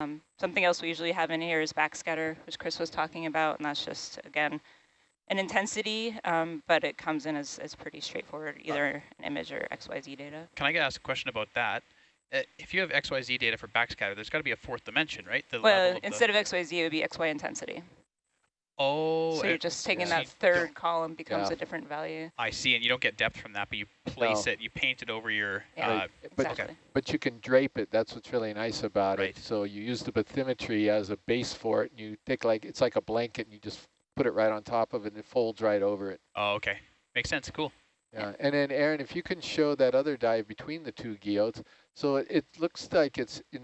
Um, something else we usually have in here is backscatter, which Chris was talking about, and that's just, again, an intensity, um, but it comes in as, as pretty straightforward, either an image or XYZ data. Can I ask a question about that? Uh, if you have XYZ data for backscatter, there's got to be a fourth dimension, right? The well, instead of XYZ, it would be XY intensity. Oh. So you're just taking yeah. that third column becomes yeah. a different value. I see, and you don't get depth from that, but you place no. it, you paint it over your... Yeah, uh, but, exactly. but you can drape it, that's what's really nice about right. it. So you use the bathymetry as a base for it, and you take like, it's like a blanket, and you just put it right on top of it, and it folds right over it. Oh, okay. Makes sense, cool. Yeah, and then Aaron, if you can show that other dive between the two guyots, so it, it looks like it's in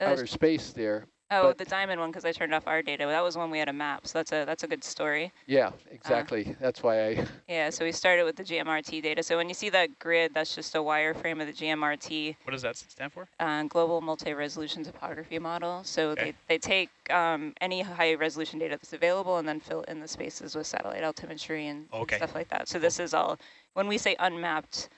uh, outer space there, Oh, the diamond one because I turned off our data. That was one we had a map, so that's a that's a good story. Yeah, uh, exactly. Uh, that's why I. Yeah, so we started with the GMRT data. So when you see that grid, that's just a wireframe of the GMRT. What does that stand for? Uh, Global Multi-Resolution Topography Model. So okay. they, they take um, any high-resolution data that's available and then fill in the spaces with satellite altimetry and, okay. stuff like that. So this is all, when we say unmapped,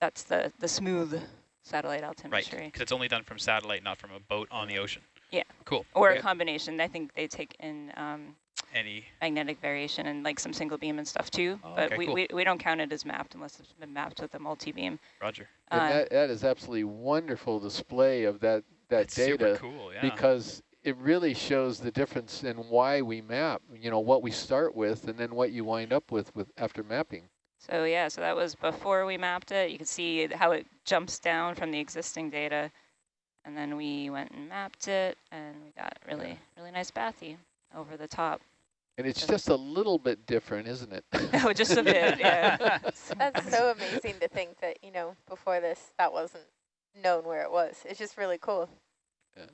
that's the, the smooth satellite altimetry. Right, because it's only done from satellite, not from a boat on the ocean. Yeah. Cool. Or a combination. I think they take in um, any magnetic variation and like some single beam and stuff too. Oh, but okay, we, cool. we, we don't count it as mapped unless it's been mapped with a multi-beam. Roger. Uh, that, that is absolutely wonderful display of that, that data. Cool, yeah. Because it really shows the difference in why we map, you know, what we start with and then what you wind up with, with after mapping. So yeah, so that was before we mapped it. You can see how it jumps down from the existing data. And then we went and mapped it, and we got really, really nice bathy over the top. And it's just a little bit different, isn't it? oh, just a bit, yeah. That's so amazing to think that, you know, before this, that wasn't known where it was. It's just really cool. Yeah.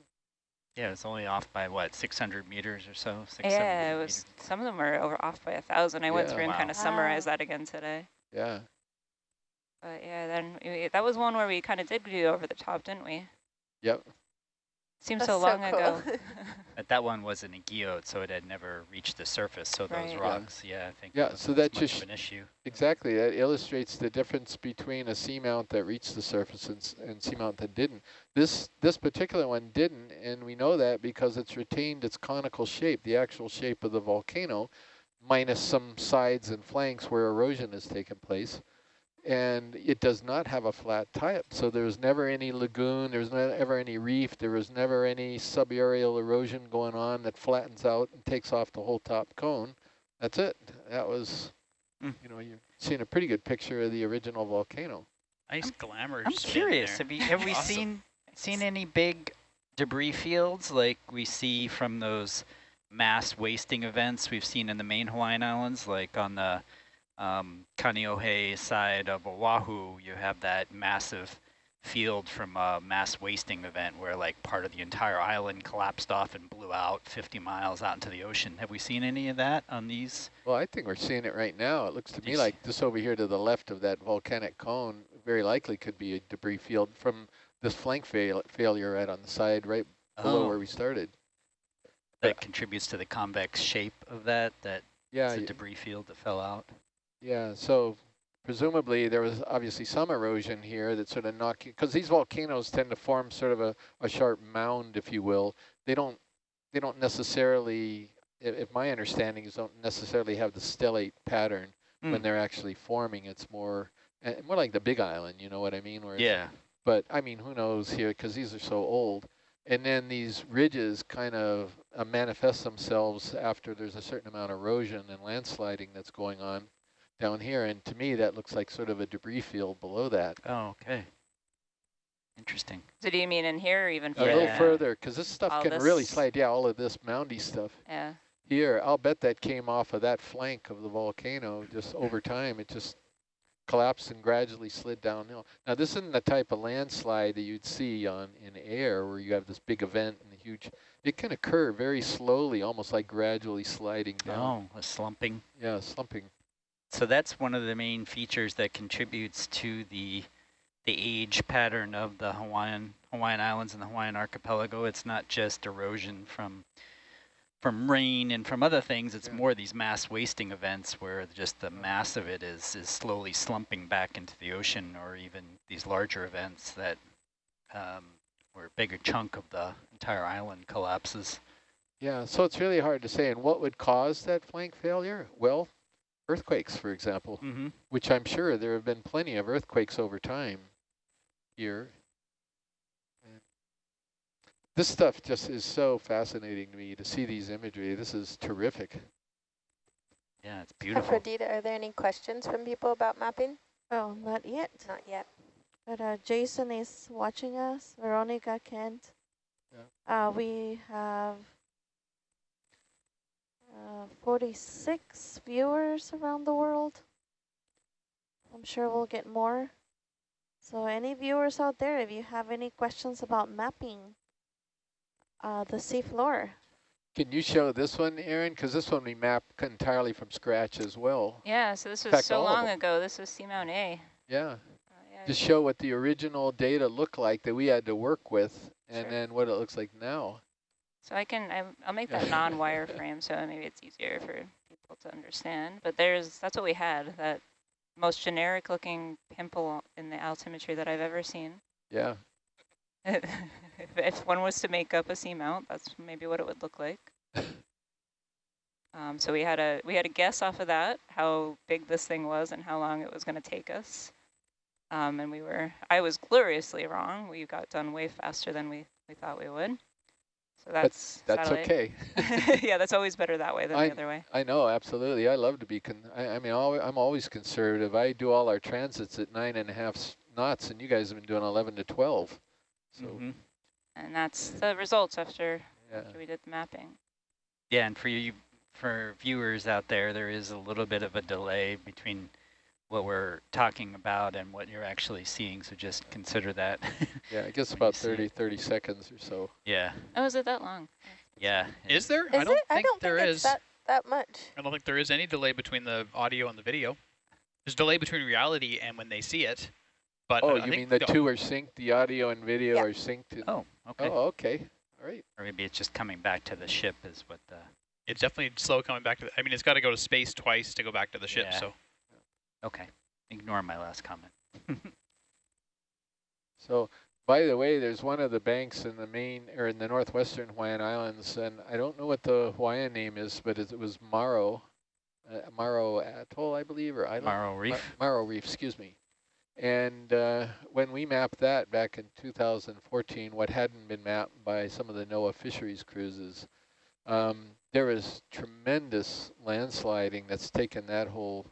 Yeah, it's only off by what, 600 meters or so? Six, yeah, it was. Meters. Some of them were over off by a thousand. I yeah. went through wow. and kind of summarized that again today. Yeah. But yeah, then we, that was one where we kind of did do over the top, didn't we? Yep. Seems That's so long so cool. ago. but that one wasn't a guyot, so it had never reached the surface. So right. those rocks, yeah, yeah I think. Yeah, so that just an issue. Exactly, that illustrates the difference between a seamount that reached the surface and, and seamount that didn't. This this particular one didn't, and we know that because it's retained its conical shape, the actual shape of the volcano, minus some sides and flanks where erosion has taken place and it does not have a flat tip. So there's never any lagoon, there's never any reef, there was never any subaerial erosion going on that flattens out and takes off the whole top cone. That's it. That was, mm. you know, you've seen a pretty good picture of the original volcano. Nice glamour. I'm curious. Have, you, have we awesome. seen seen any big debris fields like we see from those mass wasting events we've seen in the main Hawaiian Islands, like on the um, Kaneohe side of Oahu, you have that massive field from a mass wasting event where like part of the entire island collapsed off and blew out 50 miles out into the ocean. Have we seen any of that on these? Well, I think we're seeing it right now. It looks to me like just over here to the left of that volcanic cone very likely could be a debris field from this flank fail failure right on the side right below oh. where we started. That contributes to the convex shape of that, that yeah, it's a debris field that fell out. Yeah, so presumably there was obviously some erosion here that sort of knocked, because these volcanoes tend to form sort of a, a sharp mound, if you will. They don't, they don't necessarily, if, if my understanding is don't necessarily have the stellate pattern mm. when they're actually forming. It's more, uh, more like the big island, you know what I mean? Where yeah. But I mean, who knows here, because these are so old. And then these ridges kind of uh, manifest themselves after there's a certain amount of erosion and landsliding that's going on down here. And to me, that looks like sort of a debris field below that. Oh, okay. Interesting. So do you mean in here or even further? A little further, because this stuff all can this really slide. Yeah, all of this moundy stuff. Yeah. Here, I'll bet that came off of that flank of the volcano just over time. It just collapsed and gradually slid downhill. Now, this isn't the type of landslide that you'd see on in air where you have this big event and a huge, it can occur very slowly, almost like gradually sliding down. Oh, a slumping. Yeah, slumping. So that's one of the main features that contributes to the the age pattern of the Hawaiian Hawaiian Islands and the Hawaiian Archipelago. It's not just erosion from from rain and from other things. It's yeah. more these mass wasting events where just the mass of it is is slowly slumping back into the ocean, or even these larger events that um, where a bigger chunk of the entire island collapses. Yeah, so it's really hard to say. And what would cause that flank failure? Well, earthquakes, for example, Mm-hmm. which I'm sure there have been plenty of earthquakes over time here. This stuff just is so fascinating to me to see these imagery. This is terrific. Yeah, it's beautiful. Aphrodita, are there any questions from people about mapping? Oh, not yet. Not yet. But uh, Jason is watching us. Veronica Kent. Uh, we have uh, 46 viewers around the world. I'm sure we'll get more. So any viewers out there, if you have any questions about mapping uh, the seafloor, Can you show this one, Aaron? Because this one we mapped entirely from scratch as well. Yeah, so this was fact, so long ago. This was Seamount A. Yeah, Uh, yeah, just show what the original data looked like that we had to work with, and Sure. then what it looks like now. So I can, I, I'll make that non-wireframe so maybe it's easier for people to understand. But there's, that's what we had, that most generic looking pimple in the altimetry that I've ever seen. Yeah, if, if one was to make up a seamount, that's maybe what it would look like. Um, so we had a we had a guess off of that how big this thing was and how long it was going to take us. Um, and we were I was gloriously wrong. We got done way faster than we, we thought we would. So that's that's satellite. okay. yeah, that's always better that way than I- the other way. I know, absolutely. I love to be, con I, I mean, alwa I'm always conservative. I do all our transits at nine and a half knots, and you guys have been doing 11 to 12. So, Mhm. And that's the results after, yeah. after we did the mapping. Yeah, and for you, for viewers out there, there is a little bit of a delay between what we're talking about and what you're actually seeing, so just consider that. Yeah, I guess about see 30, 30 seconds or so. yeah, Oh, is it that long? yeah. Is there? Is I don't it? think I don't there think is. that, that much. I don't think there is any delay between the audio and the video. There's delay between reality and when they see it. But Oh, I you mean the two are synced, the audio and video Yeah. are synced? Oh, okay. Oh, okay. All right. Or maybe it's just coming back to the ship is what the, It's definitely slow coming back to. The, I mean, it's got to go to space twice to go back to the ship. Yeah. So okay. Ignore my last comment. So, by the way, there's one of the banks in the main, or in the northwestern Hawaiian Islands, and I don't know what the Hawaiian name is, but it, was Maro, uh, Maro Atoll, I believe, or island? Maro Ma- Reef. Maro Reef, excuse me. And uh, when we mapped that back in 2014, what hadn't been mapped by some of the NOAA fisheries cruises, um, there was tremendous landsliding that's taken that whole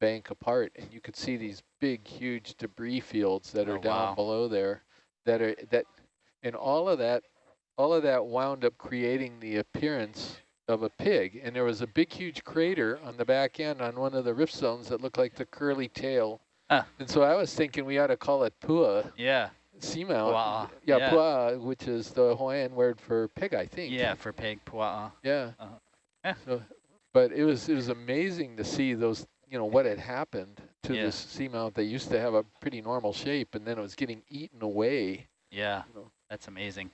bank apart, and you could see these big, huge debris fields that are Oh, down wow. below there, that are that, and all of that, all of that wound up creating the appearance of a pig, and there was a big, huge crater on the back end on one of the rift zones that looked like the curly tail. Huh. And so I was thinking we ought to call it Pua Yeah, seamount. Pua'a, Yeah, yeah. Pua, which is the Hawaiian word for pig, I think. yeah, for pig pua'a. Yeah. Uh-huh. Yeah. So, but it was it was amazing to see those, you know, what had happened to Yeah. this seamount. They used to have a pretty normal shape, and then it was getting eaten away. Yeah, You know. that's amazing.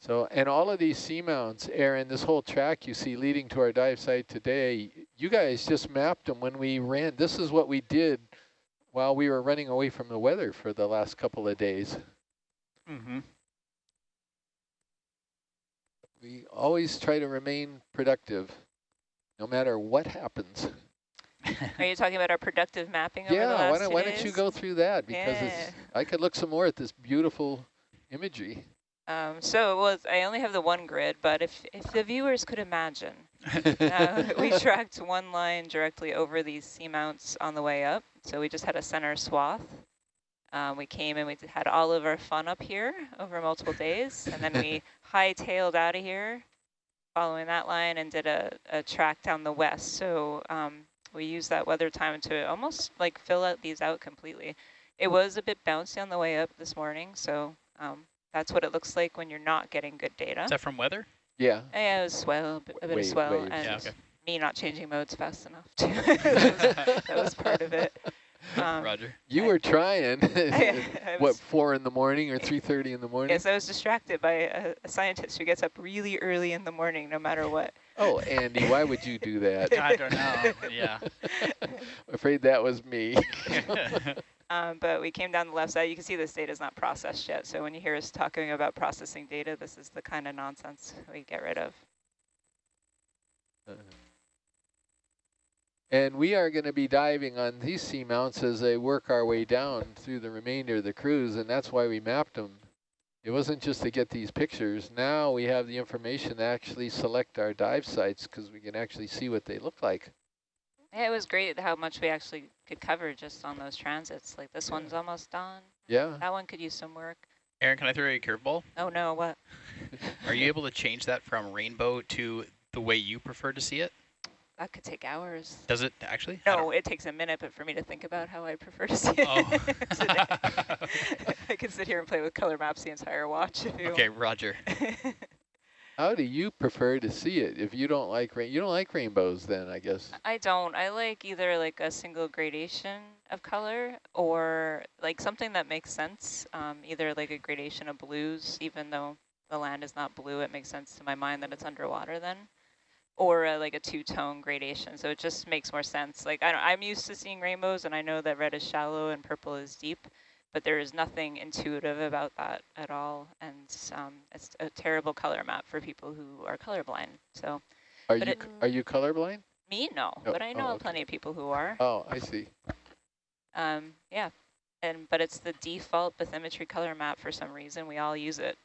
So, and all of these seamounts, Aaron, this whole track you see leading to our dive site today, you guys just mapped them when we ran. This is what we did while we were running away from the weather for the last couple of days. Mm-hmm. We always try to remain productive, no matter what happens. Are you talking about our productive mapping over the Yeah, last why don't, why don't you go through that? Because Yeah. it's, I could look some more at this beautiful imagery. Um, so it was, I only have the one grid, but if, if the viewers could imagine, uh, we tracked one line directly over these seamounts on the way up. So we just had a center swath. Um, we came and we had all of our fun up here over multiple days. And then we hightailed out of here following that line and did a, a track down the west. So um, we used that weather time to almost like fill out these out completely. It was a bit bouncy on the way up this morning. So um, that's what it looks like when you're not getting good data. is that from weather? Yeah. Yeah, it was swell, a bit, a bit Wave- of swell, waves, and Yeah, okay. me not changing modes fast enough too. that, was, that was part of it. Um, Roger. You I- were trying. I what, four in the morning or 3.30 in the morning? Yes, I was distracted by a, a scientist who gets up really early in the morning, no matter what. Oh, Andy, why would you do that? I don't know. Yeah. I'm Afraid that was me. Um, but we came down the left side. You can see this data is not processed yet. So when you hear us talking about processing data, this is the kind of nonsense we get rid of. Uh, And we are going to be diving on these seamounts as they work our way down through the remainder of the cruise, and that's why we mapped them. It wasn't just to get these pictures. Now we have the information to actually select our dive sites because we can actually see what they look like. Yeah, it was great how much we actually could cover just on those transits. Like this one's almost done. Yeah. That one could use some work. Aaron, can I throw you a curveball? Oh no, what? Are you able to change that from rainbow to the way you prefer to see it? That could take hours. Does it actually? No, it takes a minute, but for me to think about how I prefer to see it. Oh. today. I can sit here and play with color maps the entire watch if you okay, Roger. How do you prefer to see it? If you don't like rain, you don't like rainbows, then I guess. I don't. I like either like a single gradation of color or like something that makes sense. Um, either like a gradation of blues, even though the land is not blue, it makes sense to my mind that it's underwater then. Or like a two-tone gradation, so it just makes more sense. Like I don't, I'm used to seeing rainbows, and I know that red is shallow and purple is deep, but there is nothing intuitive about that at all, and um, it's a terrible color map for people who are colorblind. So Are you it- are you colorblind? me, no, Oh, but I oh, know okay. plenty of people who are. Oh, I see. Um, yeah, and but it's the default bathymetry color map for some reason. We all use it.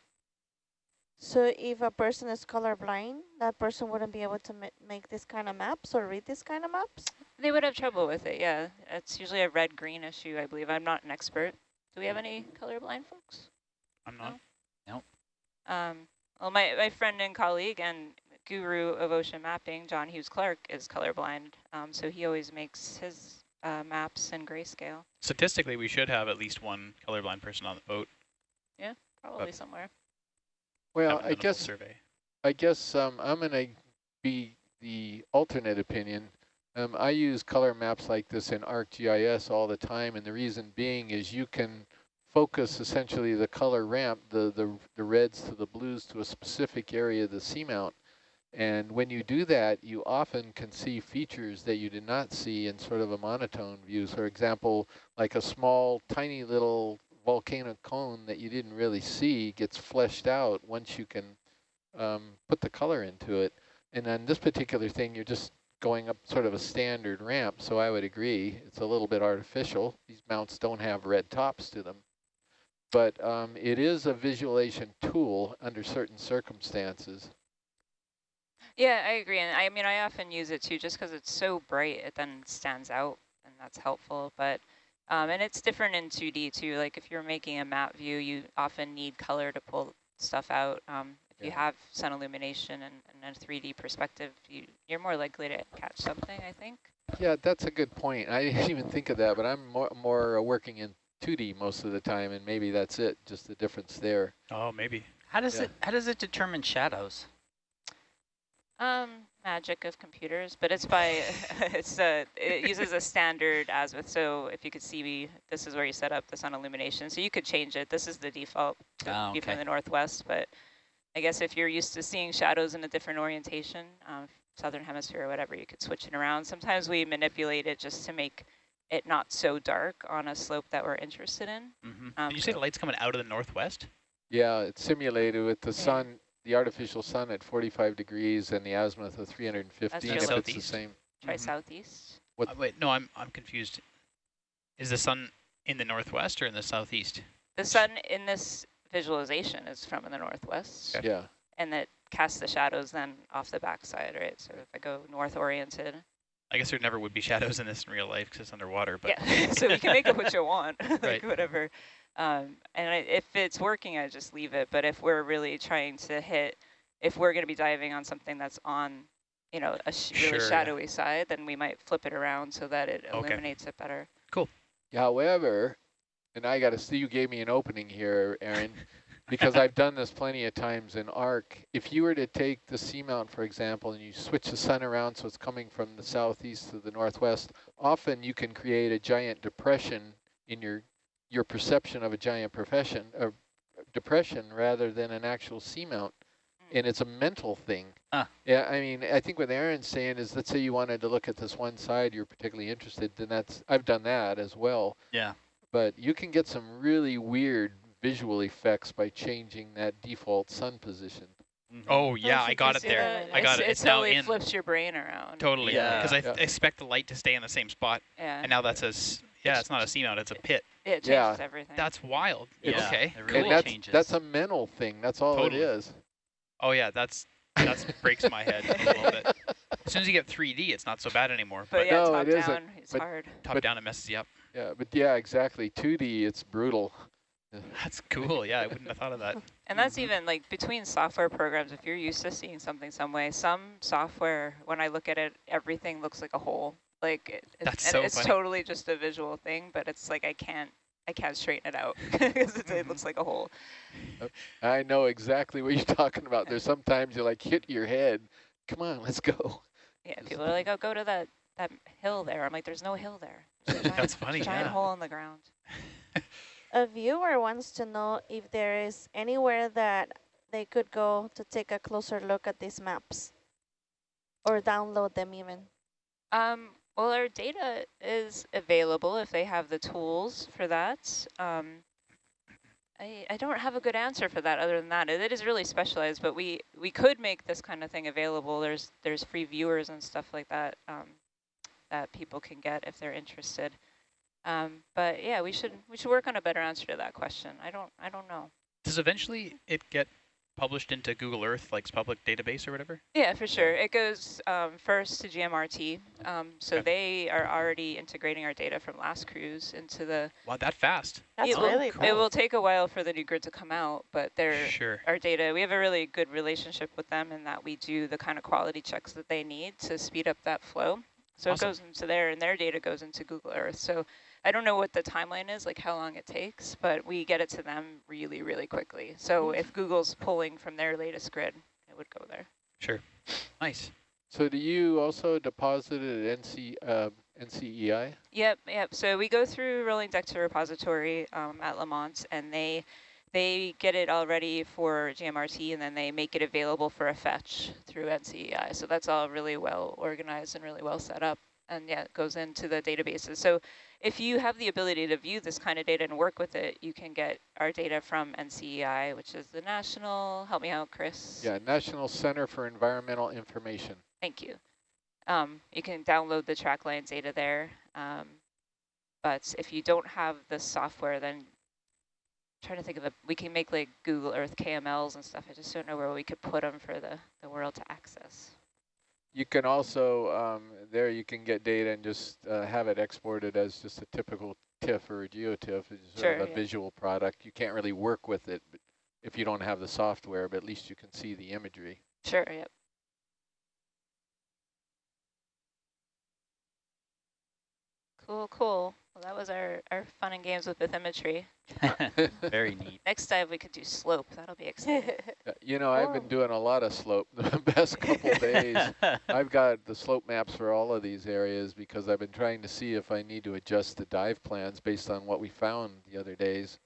So if a person is colorblind, that person wouldn't be able to ma make this kind of maps or read this kind of maps? They would have trouble with it, yeah. It's usually a red-green issue, I believe. I'm not an expert. Do we have any colorblind folks? I'm not. No. Um, well, my, my friend and colleague and guru of ocean mapping, John Hughes Clarke, is colorblind, um, so he always makes his uh, maps in grayscale, Statistically, we should have at least one colorblind person on the boat. Yeah, probably somewhere. Well, I done a full guess survey. I guess um, I'm going to be the alternate opinion. Um, I use color maps like this in ArcGIS all the time, and the reason being is you can focus essentially the color ramp, the, the, the reds to the blues to a specific area of the seamount. And when you do that, you often can see features that you did not see in sort of a monotone view. So, for example, like a small, tiny little volcano cone that you didn't really see gets fleshed out once you can um, put the color into it. And on this particular thing, you're just going up sort of a standard ramp. So I would agree, it's a little bit artificial. These mounts don't have red tops to them. But um, it is a visualization tool under certain circumstances. Yeah, I agree. And I mean, I often use it too, just because it's so bright, it then stands out, and that's helpful. But um, and it's different in 2D too. Like if you're making a map view, you often need color to pull stuff out. Um, if you have sun illumination and, and a 3D perspective, you, you're more likely to catch something, I think. Yeah, that's a good point. I didn't even think of that, but I'm more, more uh, working in 2D most of the time, and maybe that's it, just the difference there. Oh, maybe. How does Yeah. it how does it determine shadows? Um, magic of computers, but it's by it's uh it uses a standard azimuth. So if you could see, me, this is where you set up the sun illumination. So you could change it. This is the default to Ah, be from the northwest, but I guess if you're used to seeing shadows in a different orientation, um, southern hemisphere or whatever, you could switch it around. Sometimes we manipulate it just to make it not so dark on a slope that we're interested in. Mm-hmm. Um, Did you say the light's coming out of the northwest? Yeah, it's simulated with the sun, the artificial sun at 45 degrees and the azimuth of 315 That's if it's the southeast. same. Try Mhm. southeast. What- Uh, wait, no, I'm I'm confused. Is the sun in the northwest or in the southeast? The sun in this visualization is from the northwest. Okay. Yeah, and that casts the shadows then off the backside, right? So if I go north oriented, I guess there never would be shadows in this in real life because it's underwater. But yeah. so you can make it what you want, like Right. whatever. Um, and I, if it's working, I just leave it. But if we're really trying to hit, if we're going to be diving on something that's on, you know, a sh really Sure, yeah. shadowy side, then we might flip it around so that it Okay. illuminates it better. Cool. However, and I got to see, you gave me an opening here, Aaron, because I've done this plenty of times in ARC. If you were to take the seamount, for example, and you switch the sun around so it's coming from the southeast to the northwest, often you can create a giant depression in your your perception of a giant profession, or depression rather than an actual seamount. And it's a mental thing. Ah. Yeah, I mean, I think what Aaron's saying is, let's say you wanted to look at this one side you're particularly interested, then that's, I've done that as well. Yeah. but you can get some really weird visual effects by changing that default sun position. Mhm. Oh yeah, you I got it there. that. I got it's, it. It It's now totally in. flips your brain around. Totally. Yeah. Because I Yeah. expect the light to stay in the same spot, Yeah. and now that says, yeah, it's not a seamount, it's a pit. it changes Yeah. everything. That's wild. Yeah, Okay. it really and that's, changes. that's a mental thing. That's all Totally. it is. Oh yeah, that's that's breaks my head a little bit. As soon as you get 3D, it's not so bad anymore. but, But, yeah, No, top it isn't, it's but- hard. top but- down, it messes you up. Yeah, but yeah, exactly. 2D, it's brutal. That's cool. Yeah, I wouldn't have thought of that. And that's even like between software programs, if you're used to seeing something some way, some software, when I look at it, everything looks like a hole. Like it, it- That's and so it's funny. totally just a visual thing, but it's like I can't, I can't straighten it out because it, Mm-hmm. it looks like a hole. I know exactly what you're talking about. There's sometimes you like hit your head. Come on, let's go. Yeah, people are like, oh, go to that that hill there. I'm like, there's no hill there. There's giant, That's funny, Giant yeah. hole in the ground. A viewer wants to know if there is anywhere that they could go to take a closer look at these maps or download them even. Um, well, our data is available if they have the tools for that. Um, I, I don't have a good answer for that other than that. It, it is really specialized, but we, we could make this kind of thing available. There's there's free viewers and stuff like that um, that people can get if they're interested. Um, but yeah, we should we should work on a better answer to that question. I don't I don't know. Does eventually it get published into Google Earth, like public database or whatever? Yeah, for sure. It goes um, first to GMRT. Um, so Okay. they are already integrating our data from last cruise into the Wow, that fast. That's it will- really It will take a while for the new grid to come out, but they're Sure. our data. We have a really good relationship with them in that we do the kind of quality checks that they need to speed up that flow. So Awesome. it goes into there, and their data goes into Google Earth. So I don't know what the timeline is, like how long it takes, but we get it to them really, really quickly. So if Google's pulling from their latest grid, it would go there. Sure. Nice. So do you also deposit it at NC, uh, NCEI? Yep, yep. So we go through Rolling Deck to Repository um, at Lamont, and they they get it all ready for GMRT, and then they make it available for a fetch through NCEI. So that's all really well organized and really well set up, and yeah, it goes into the databases. So if you have the ability to view this kind of data and work with it, you can get our data from NCEI, which is the national. Help me out, Chris. Yeah, National Center for Environmental Information. Thank you. Um, you can download the track line data there. Um, but if you don't have the software, then I'm trying to think of a, we can make like Google Earth KMLs and stuff. I just don't know where we could put them for the, the world to access. You can also, um, there you can get data and just uh, have it exported as just a typical TIFF or a GeoTIFF. It's sort of a yeah. visual product. You can't really work with it if you don't have the software, but at least you can see the imagery. Sure, yep. Cool, cool. Well, that was our, our fun and games with bathymetry. Very neat. Next dive we could do slope. That'll be exciting. Uh, You know, I've been doing a lot of slope the past couple days. I've got the slope maps for all of these areas because I've been trying to see if I need to adjust the dive plans based on what we found the other days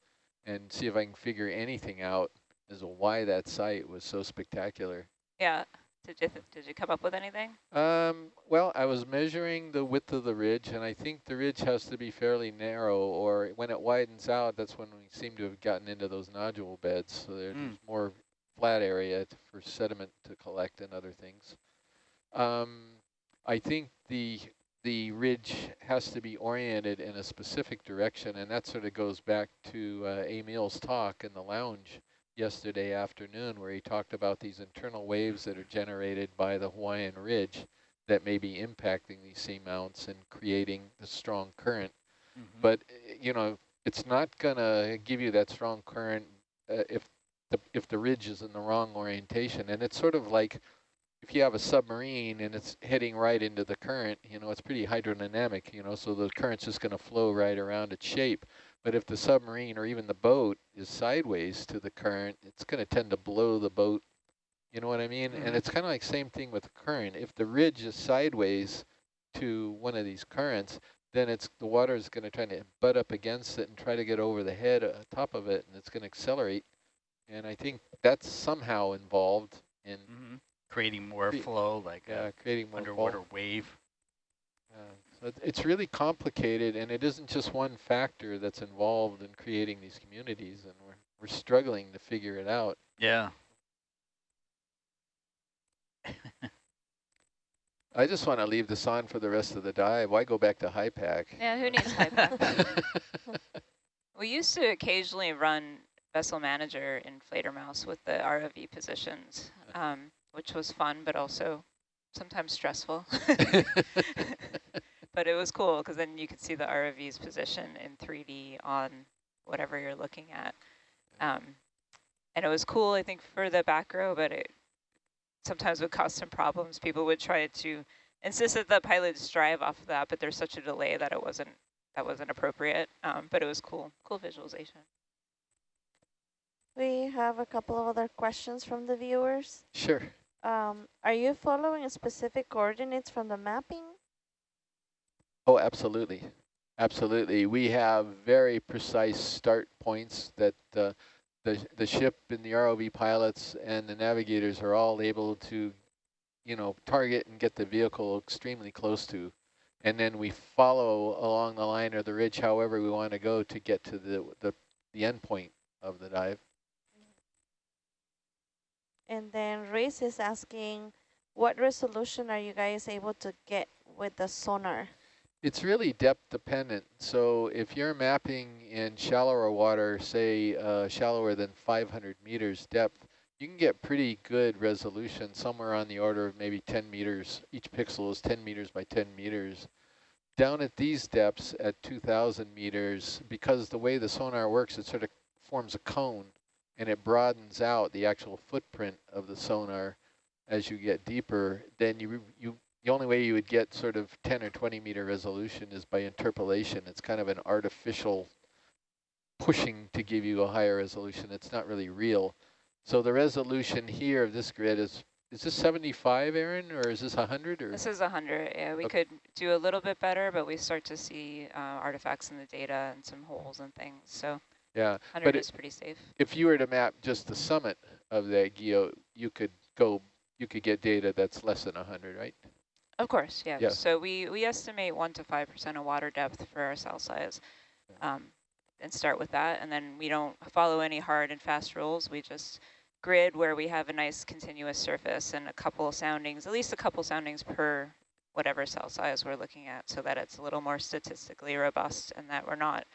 and see if I can figure anything out as to why that site was so spectacular. yeah. Did you, did you come up with anything? Um, well, I was measuring the width of the ridge, and I think the ridge has to be fairly narrow, or when it widens out, that's when we seem to have gotten into those nodule beds. So there's Mm. more flat area t- for sediment to collect and other things. Um, I think the the ridge has to be oriented in a specific direction, and that sort of goes back to uh, Emil's talk in the lounge yesterday afternoon where he talked about these internal waves that are generated by the Hawaiian Ridge that may be impacting these seamounts and creating the strong current. Mhm. But, uh, you know, it's not going to give you that strong current uh, if the if the ridge is in the wrong orientation. And it's sort of like if you have a submarine and it's heading right into the current, you know, it's pretty hydrodynamic, you know, so the current's just going to flow right around its shape. But if the submarine or even the boat is sideways to the current, it's going to tend to blow the boat. You know what I mean? Mhm. And it's kind of like same thing with the current. If the ridge is sideways to one of these currents, then it's the water is going to try to butt up against it and try to get over the head, uh, top of it, and it's going to accelerate. And I think that's somehow involved in Mhm. Creating more Cre- flow, like a creating more fall. underwater wave. It- It's really complicated, and it isn't just one factor that's involved in creating these communities, and we're, we're struggling to figure it out. Yeah. I just want to leave this on for the rest of the dive. Why go back to HYPACK? Yeah, who needs high pack? We used to occasionally run Vessel Manager in Fledermaus with the ROV positions, um, which was fun, but also sometimes stressful. But it was cool because then you could see the ROV's position in 3D on whatever you're looking at. Um, and it was cool, I think, for the back row, but it sometimes would cause some problems. People would try to insist that the pilots drive off of that, but there's such a delay that it wasn't that wasn't appropriate. Um, but it was cool, cool visualization. We have a couple of other questions from the viewers. sure. Um, are you following specific coordinates from the mapping? Oh, absolutely. Absolutely. We have very precise start points that uh, the, the ship and the ROV pilots and the navigators are all able to, you know, target and get the vehicle extremely close to. And then we follow along the line or the ridge however we want to go to get to the, the, the end point of the dive. And then Race is asking, what resolution are you guys able to get with the sonar? It's really depth dependent. So if you're mapping in shallower water, say uh, shallower than 500 meters depth, you can get pretty good resolution, somewhere on the order of maybe 10 meters. Each pixel is 10 meters by 10 meters. Down at these depths at 2,000 meters, because the way the sonar works, it sort of forms a cone and it broadens out the actual footprint of the sonar as you get deeper, then you, you the only way you would get sort of 10 or 20 meter resolution is by interpolation. It's kind of an artificial pushing to give you a higher resolution. It's not really real. So the resolution here of this grid is, is this 75, Aaron, or is this 100? Or This is 100. Yeah, we Okay. could do a little bit better, but we start to see uh, artifacts in the data and some holes and things. So Yeah, 100 but it- is pretty safe. if you were to map just the summit of that guyot, you could go, you could get data that's less than 100, right? Of course, yeah. Yeah. So we, we estimate 1% to 5% of water depth for our cell size um, and start with that. And then we don't follow any hard and fast rules. We just grid where we have a nice continuous surface and a couple soundings, at least a couple soundings per whatever cell size we're looking at so that it's a little more statistically robust and that we're not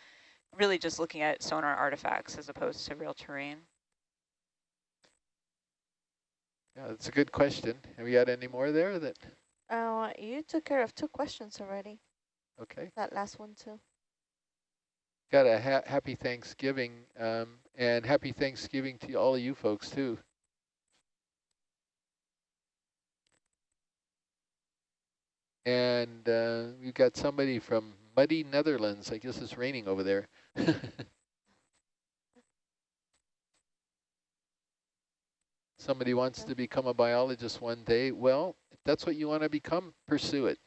really just looking at sonar artifacts as opposed to real terrain. Yeah, that's a good question. Have we got any more there that, Uh, you took care of two questions already, okay. that last one too. Got a ha happy Thanksgiving, um, and happy Thanksgiving to all of you folks too. And uh, we've got somebody from muddy Netherlands. I guess it's raining over there. somebody wants to become a biologist one day. Well, that's what you want to become, pursue it.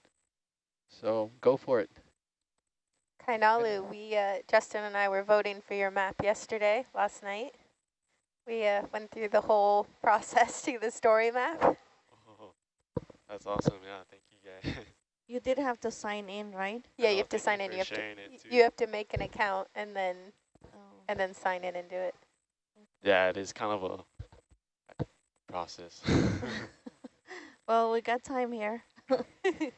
So go for it. Kainalu, we, uh, Justin and I were voting for your map yesterday, last night. We uh, went through the whole process to the story map. Oh, that's awesome. Yeah, thank you guys. You did have to sign in, right? Yeah, Oh, you have to sign you in. You have to, sharing it too. you have to make an account and then Oh. and then sign in and do it. yeah, it is kind of a process. Well, we got time here.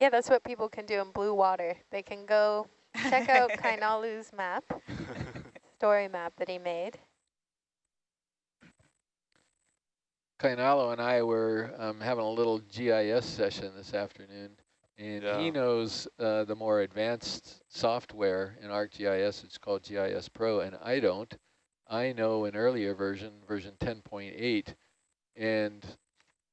Yeah, that's what people can do in blue water. They can go check out Kainalu's map, story map that he made. Kainalu and I were um, having a little GIS session this afternoon, and he knows uh, the more advanced software in ArcGIS. It's called GIS Pro, and I don't. I know an earlier version, version 10.8, and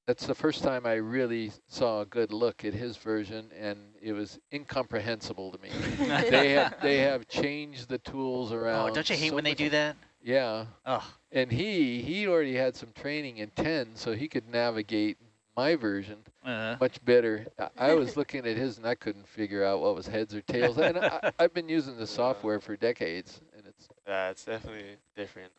that's the first time I really saw a good look at his version, and it was incomprehensible to me. they have they have changed the tools around. Oh, don't you hate so when they do that? Yeah, Oh, and he he already had some training in 10, so he could navigate my version uh, much better. I, I was looking at his and I couldn't figure out what was heads or tails. And I, I've been using the software for decades, and it's yeah, it's definitely different.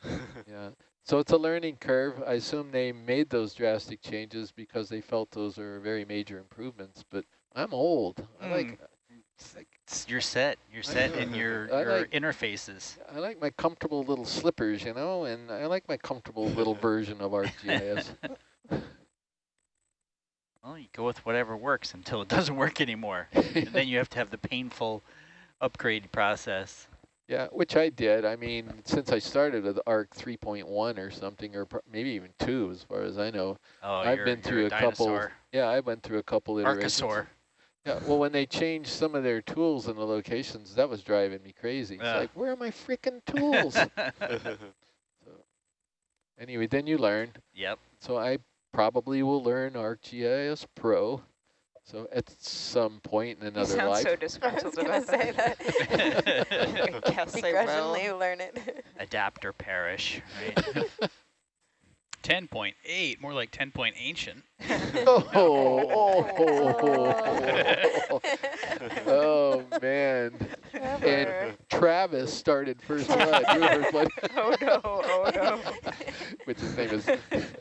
yeah. So it's a learning curve. I assume they made those drastic changes because they felt those are very major improvements. But I'm old. I like Mm. Like you're set. You're set in your, your like- interfaces. I like my comfortable little slippers, you know, and I like my comfortable little version of ArcGIS. Well, you go with whatever works until it doesn't work anymore. and then you have to have the painful upgrade process. Yeah, which I did. I mean, since I started with ARC 3.1 or something, or pro- maybe even 2 as far as I know. Oh, I've you're, been you're through a a couple. Yeah, I went through a couple iterations. Archosaur. Yeah, well, when they changed some of their tools and the locations, that was driving me crazy. It's Yeah. like, where are my freaking tools? anyway, then you learn. yep. So I probably will learn ArcGIS Pro. So at some point in You another sound life. so I was disgruntled about say that. that. I guess I Begrudgingly will. learn it. Adapt or perish, right? 10.8, more like 10 point ancient. oh, oh, oh, oh, oh. oh man. Trevor. And Travis started first blood. You were first blood. oh no, oh no. Which his name is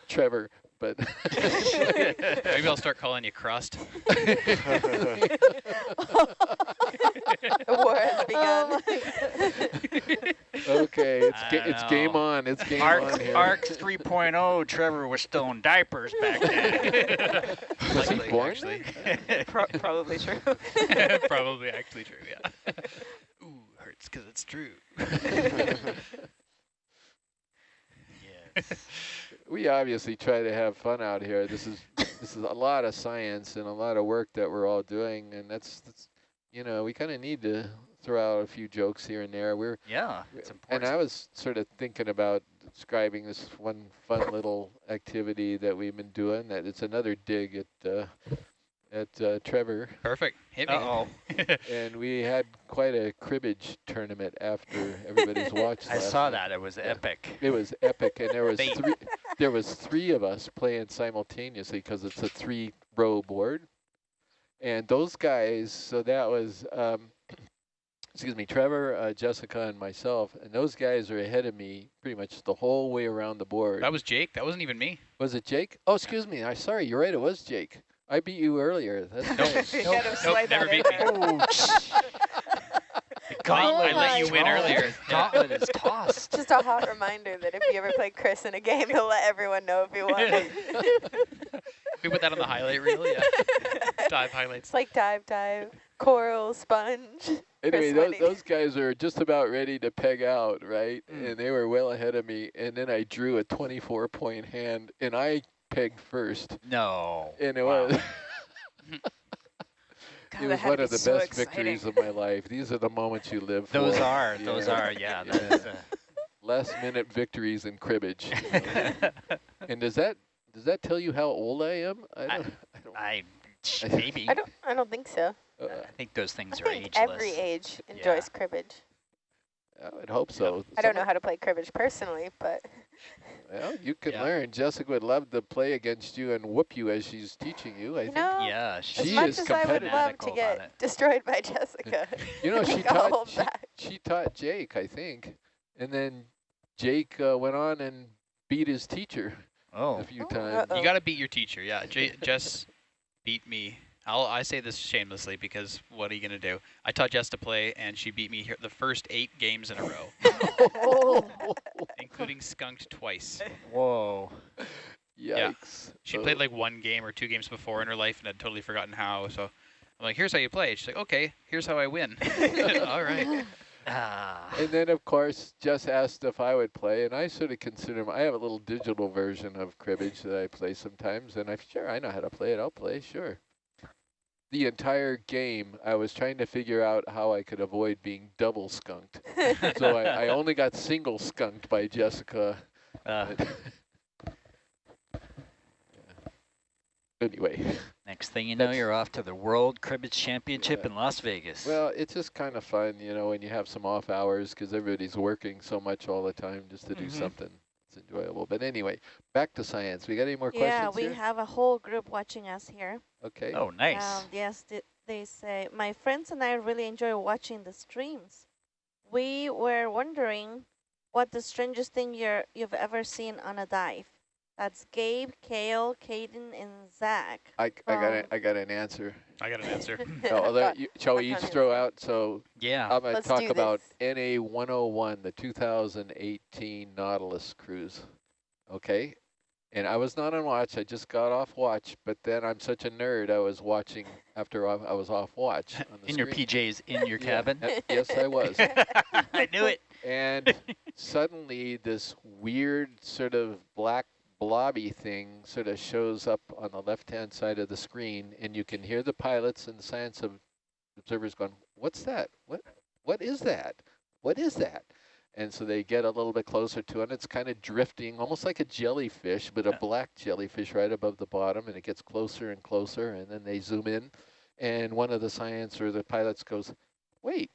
Trevor, but Maybe I'll start calling you Crust. the war has Oh begun. okay, it's ga it's game on. It's game Arc, on here. Arc 3.0, Trevor was still in diapers back then. Was he born actually. Pro probably true. Probably actually true, yeah. Ooh, hurts because it's true. yes. We obviously try to have fun out here. This is this is a lot of science and a lot of work that we're all doing, and that's, that's you know we kind of need to throw out a few jokes here and there. We're Yeah, it's important. and. I was sort of thinking about describing this one fun little activity that we've been doing. That it's another dig at uh, at uh, Trevor, Perfect. Hit me. Uh-oh. and we had quite a cribbage tournament after everybody's watched. I saw night. that. It was epic. It was epic, and there was three. There was three of us playing simultaneously because it's a three-row board, and those guys. So that was, um, excuse me, Trevor, uh, Jessica, and myself, and those guys are ahead of me pretty much the whole way around the board. That was Jake. That wasn't even me. was it Jake? Oh, excuse me. I sorry. You're right. It was Jake. I beat you earlier. That's right. You Nope. gotta Nope, never that in beat me. there. Oh, I let you my win God. earlier. Gauntlet is tossed. Just a hot reminder that if you ever play Chris in a game, he'll let everyone know if you won. we put that on the highlight reel, yeah. Dive highlights. It's like dive, dive, coral, sponge. Anyway, those, those guys are just about ready to peg out, right? Mm. And they were well ahead of me. And then I drew a 24 point hand, and I pegged first. No. And it Wow. was God, it was one of the so best exciting. victories of my life. These are the moments you live Those for. are. Those are. Yeah. Yeah. That is, uh, Last minute victories in cribbage. you know? and does that does that tell you how old I am? I I- don't. I, don't I maybe. I don't. I don't think so. uh, I think those things I are think ageless. every age enjoys cribbage. I would hope so. I don't know how to play cribbage personally, but Well, you can Yeah. learn. Jessica would love to play against you and whoop you as she's teaching you. I you think. know, Yeah. as She much is as I would love to get destroyed by Jessica, You know, she taught she, she taught Jake, I think, and then Jake uh, went on and beat his teacher Oh. a few Oh, times. uh-oh. You got to beat your teacher, yeah. J Jess beat me. I'll, I say this shamelessly because what are you going to do? I taught Jess to play, and she beat me here the first eight games in a row, including skunked twice. Whoa. yikes! She Uh, played like one game or two games before in her life and had totally forgotten how. So I'm like, here's how you play. She's like, okay, here's how I win. All right. Ah. And then, of course, Jess asked if I would play, and I sort of consider I have a little digital version of cribbage that I play sometimes, and I'm sure I know how to play it. I'll play, sure. The entire game, I was trying to figure out how I could avoid being double skunked. so I, I only got single skunked by Jessica. Uh, Anyway, next thing you know, you're off to the World Cribbage Championship Yeah. in Las Vegas. well, it's just kind of fun, you know, when you have some off hours because everybody's working so much all the time just to do Mhm. something. It's enjoyable. But anyway, back to science. We got any more Yeah, questions Yeah, we here? have a whole group watching us here. Okay. oh, nice. Um, yes, th they say, my friends and I really enjoy watching the streams. We were wondering what the strangest thing you're, you've ever seen on a dive. That's Gabe, Kale, Caden, and Zach. I, I got a, I got an answer. I got an answer. No, I'll let Got- you, shall we each throw out? So Yeah. I'm going to Let's talk about. NA 101, the 2018 Nautilus cruise. Okay. And I was not on watch. I just got off watch, but then I'm such a nerd. I was watching after I, I was off watch. On the in your. PJs, in your cabin. uh, yes, I was. I knew it. And suddenly this weird sort of black blobby thing sort of shows up on the left-hand side of the screen, and you can hear the pilots and the science ob- observers going, what's that? What, what is that? What is that? And so they get a little bit closer to it, and it's kind of drifting, almost like a jellyfish, but a black jellyfish right above the bottom, and it gets closer and closer, and then they zoom in, and one of the science or the pilots goes, wait,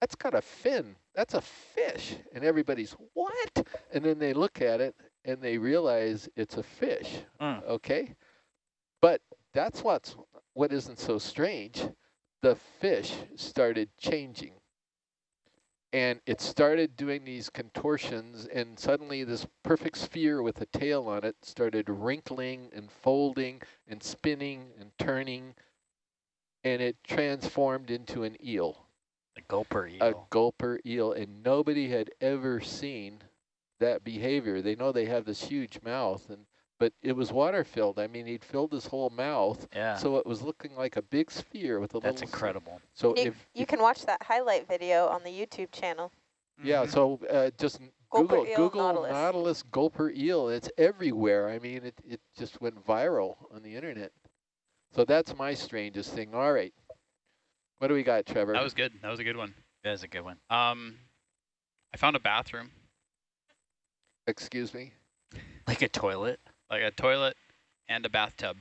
that's got a fin. That's a fish. And everybody's, what? And then they look at it and they realize it's a fish. Mm. Okay. But that's what's what isn't so strange. The fish started changing. And it started doing these contortions and suddenly this perfect sphere with a tail on it started wrinkling and folding and spinning and turning and it transformed into an eel A gulper eel. a gulper eel, and nobody had ever seen that behavior. They know they have this huge mouth, and but it was water filled. I mean, he'd filled his whole mouth, yeah. so it was looking like a big sphere with a That's little. That's incredible. So You, if, you can watch that highlight video on the YouTube channel. yeah, Mhm. so uh, just Gulper Google eel, Google Nautilus. Nautilus gulper eel. It's everywhere. I mean, it it just went viral on the internet. So that's my strangest thing. All right, what do we got, Trevor? That was good. That was a good one. That was a good one. Um, I found a bathroom, Excuse me. Like a toilet. like a toilet and a bathtub,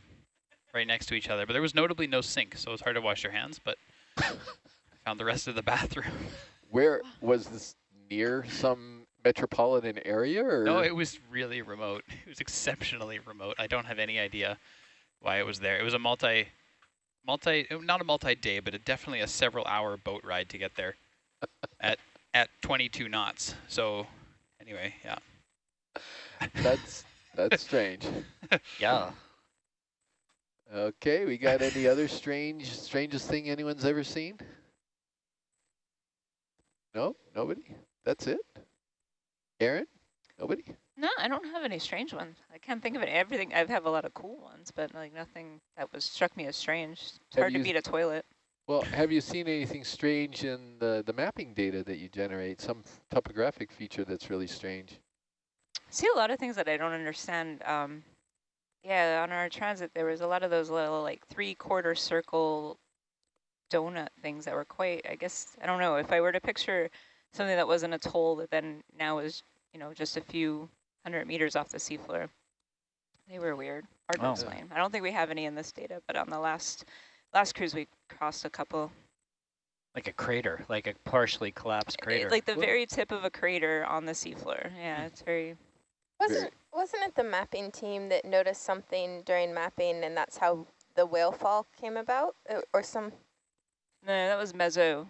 right next to each other. But there was notably no sink, so it was hard to wash your hands. But I found the rest of the bathroom. Where was this near some metropolitan area or? No, it was really remote. It was exceptionally remote. I don't have any idea why it was there. It was a multi, multi, not a multi-day, but a, definitely a several-hour boat ride to get there, at at 22 knots. So, anyway, yeah. That's that's strange. Yeah. Okay, we got any other strange, strangest thing anyone's ever seen? No, nobody. That's it. Aaron, nobody. No, I don't have any strange ones. I can't think of it. Everything I have a lot of cool ones, but like nothing that was struck me as strange. It's Have hard to beat a toilet. Well, have you seen anything strange in the the mapping data that you generate? Some topographic feature that's really strange. See a lot of things that I don't understand. Um, yeah, on our transit, there was a lot of those little like three quarter circle donut things that were quite, I guess, I don't know, if I were to picture something that wasn't an atoll that then now is, you know, just a few hundred meters off the seafloor, they were weird, hard to Oh. explain. I don't think we have any in this data, but on the last, last cruise we crossed a couple. Like a crater, like a partially collapsed It- crater. like the very tip of a crater on the seafloor. Yeah, it's very, Wasn't wasn't it the mapping team that noticed something during mapping, and that's how the whale fall came about, Uh, or some? no, that was mezzo,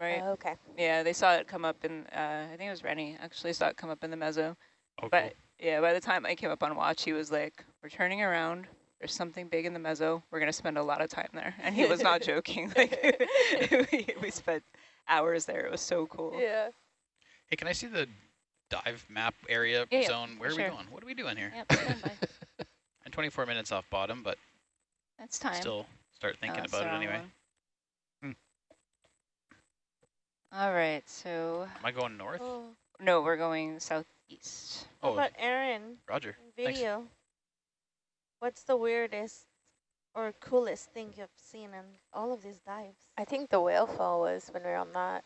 right? Oh, okay. Yeah, they saw it come up in, uh, I think it was Rennie actually saw it come up in the mezzo. Oh, But yeah, by the time I came up on watch, he was like, we're turning around. There's something big in the mezzo. We're going to spend a lot of time there. And he was not joking. Like we, we spent hours there. It was so cool. Yeah. Hey, can I see the dive map area Yeah, yeah, zone? Where are sure. we going? What are we doing here? Yep, stand by. And 24 minutes off bottom, but That's time. still start Oh, thinking that's the about it anyway. one. All right, so Am I going north? Oh, no, we're going southeast. Oh, how Oh, about Aaron? Roger. Thanks. Video. What's the weirdest or coolest thing you've seen in all of these dives? I think the whale fall was when we were on that.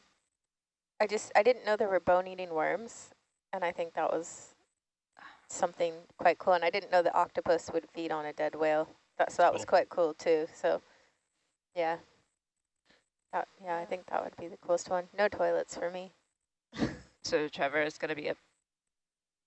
I just I didn't know there were bone-eating worms, and I think that was something quite cool. And I didn't know the octopus would feed on a dead whale. That so that was oh. quite cool too. So, yeah. That, yeah, I think that would be the coolest one. No toilets for me. So Trevor is going to be up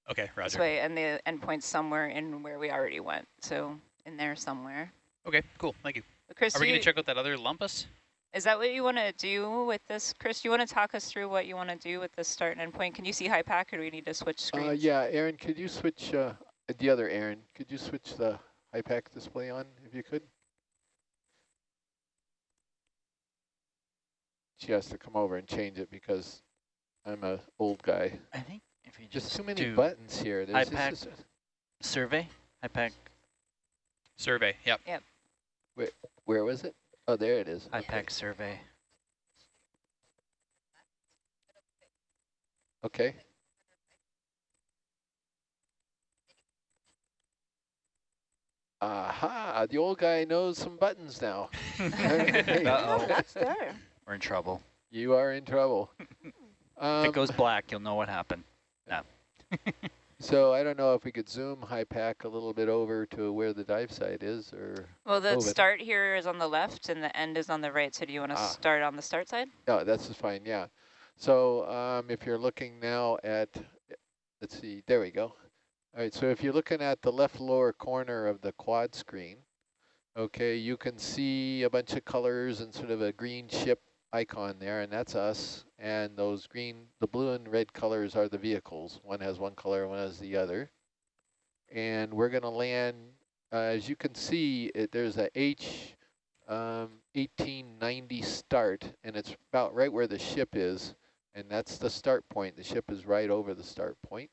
Okay, this Roger. way, and the endpoint's somewhere in where we already went. So in there somewhere. Okay, cool. Thank you. Chris, Are we going to check out that other lumpus? Is that what you want to do with this, Chris? Do you want to talk us through what you want to do with this start and end point? Can you see HYPACK, or do we need to switch screens? Uh, yeah, Aaron, could you switch uh, uh, the other Aaron, could you switch the HYPACK display on if you could? She has to come over and change it because I'm a old guy. I think if you Just just too many buttons here. There's HYPACK. this is- survey, HYPACK, Survey, yep. where was it? Oh, there it is. HYPACK survey. Okay. Aha, the old guy knows some buttons now. Uh-oh. Oh, that's there. We're in trouble. You are in trouble. if Um, it goes black, you'll know what happened. No. so I don't know if we could zoom HYPACK a little bit over to where the dive site is or, Well, the it. start here is on the left and the end is on the right. So do you want to Ah. start on the start side? no, that's fine, yeah. So um, if you're looking now at, let's see, there we go. All right, so if you're looking at the left lower corner of the quad screen, okay, you can see a bunch of colors and sort of a green ship icon there, and that's us. And those green, the blue and red colors are the vehicles. One has one color, one has the other. And we're going to land, uh, as you can see, it, there's a H um, 1890 start, and it's about right where the ship is. And that's the start point. The ship is right over the start point.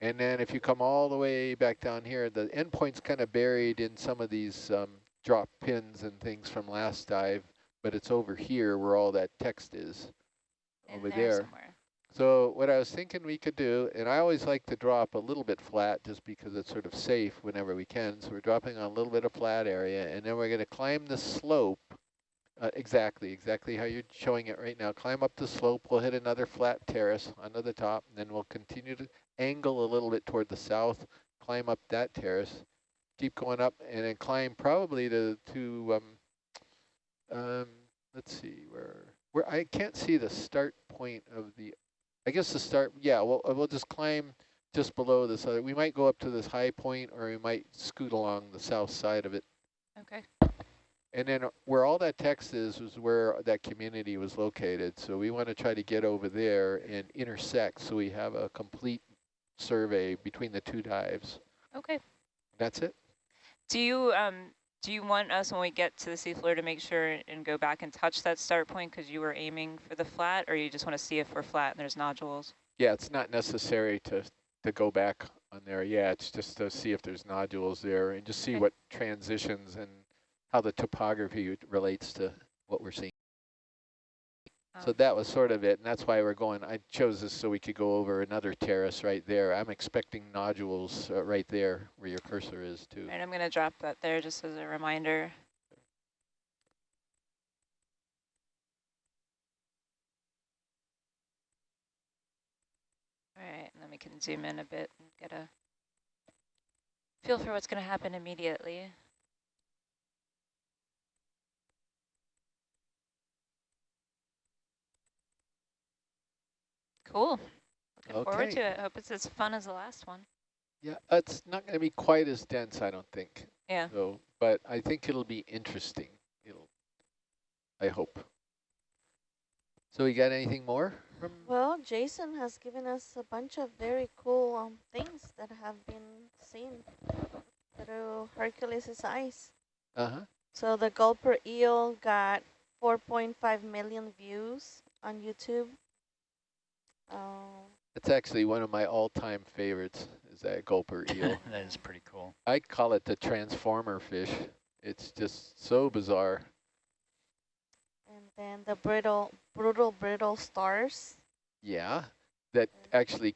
And then if you come all the way back down here, the endpoint's kind of buried in some of these um, drop pins and things from last dive, but it's over here where all that text is, In over there there. somewhere. So what I was thinking we could do, and I always like to drop a little bit flat just because it's sort of safe whenever we can. So we're dropping on a little bit of flat area, and then we're going to climb the slope. Uh, exactly, exactly how you're showing it right now. Climb up the slope. We'll hit another flat terrace onto the top, and then we'll continue to angle a little bit toward the south, climb up that terrace, keep going up, and then climb probably to to um, um, let's see where where I can't see the start point of the I guess the start, yeah, we'll, uh, we'll just climb just below this other. We might go up to this high point or we might scoot along the south side of it. Okay. And then uh, where all that text is, was where that community was located. So we want to try to get over there and intersect so we have a complete survey between the two dives. Okay. That's it? Do you um do you want us when we get to the seafloor to make sure and go back and touch that start point because you were aiming for the flat, or you just want to see if we're flat and there's nodules? Yeah, it's not necessary to, to go back on there. Yeah, it's just to see if there's nodules there and just see Okay. what transitions and how the topography relates to what we're seeing. So Um, that was sort of it, and that's why we're going, I chose this so we could go over another terrace right there. I'm expecting nodules uh, right there where your cursor is too. Right, I'm going to drop that there just as a reminder. All right, and then we can zoom in a bit and get a feel for what's going to happen immediately. Cool. Looking forward to it. Hope it's as fun as the last one. Yeah, it's not going to be quite as dense, I don't think. Yeah. So, but I think it'll be interesting. It'll, I hope. So we got anything more from? Well, Jason has given us a bunch of very cool um, things that have been seen through Hercules' eyes. Uh-huh. So the gulper eel got 4.5 million views on YouTube. Um, It's actually one of my all-time favorites, is that gulper eel. that is pretty cool. I call it the transformer fish. It's just so bizarre. and then the brittle, brutal brittle stars. Yeah, that actually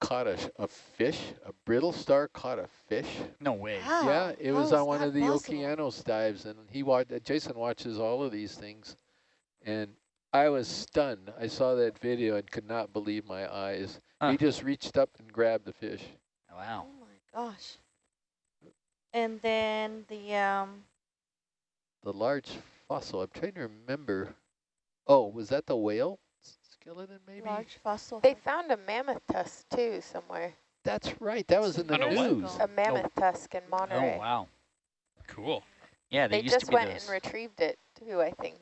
caught a, a fish, a brittle star caught a fish. No way. How? Yeah, it How was on one of the possible? Okeanos dives, and he watched. Jason watches all of these things, and I was stunned. I saw that video and could not believe my eyes. Huh. He just reached up and grabbed the fish. Wow. Oh my gosh. And then the um, The large fossil. I'm trying to remember. Oh, was that the whale skeleton? Maybe. large fossil. They found a mammoth tusk too somewhere. That's right. That was in the a news. A mammoth tusk in Monterey. Oh, wow. Cool. Yeah, they, They used just to be went those. and retrieved it too, I think.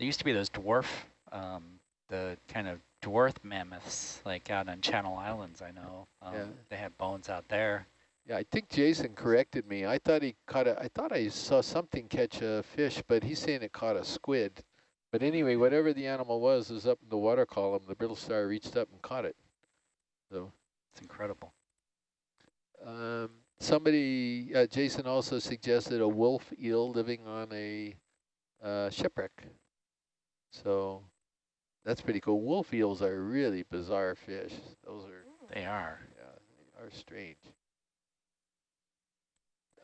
There used to be those dwarf, um, the kind of dwarf mammoths, like out on Channel Islands, I know. Um, Yeah. They have bones out there. Yeah, I think Jason corrected me. I thought he caught a, I thought I saw something catch a fish, but he's saying it caught a squid. But anyway, whatever the animal was, was up in the water column. The brittle star reached up and caught it. So It's incredible. um, somebody, uh, Jason also suggested a wolf eel living on a uh, shipwreck. So that's pretty cool. Wolf eels are really bizarre fish. Those are They are. yeah, they are strange.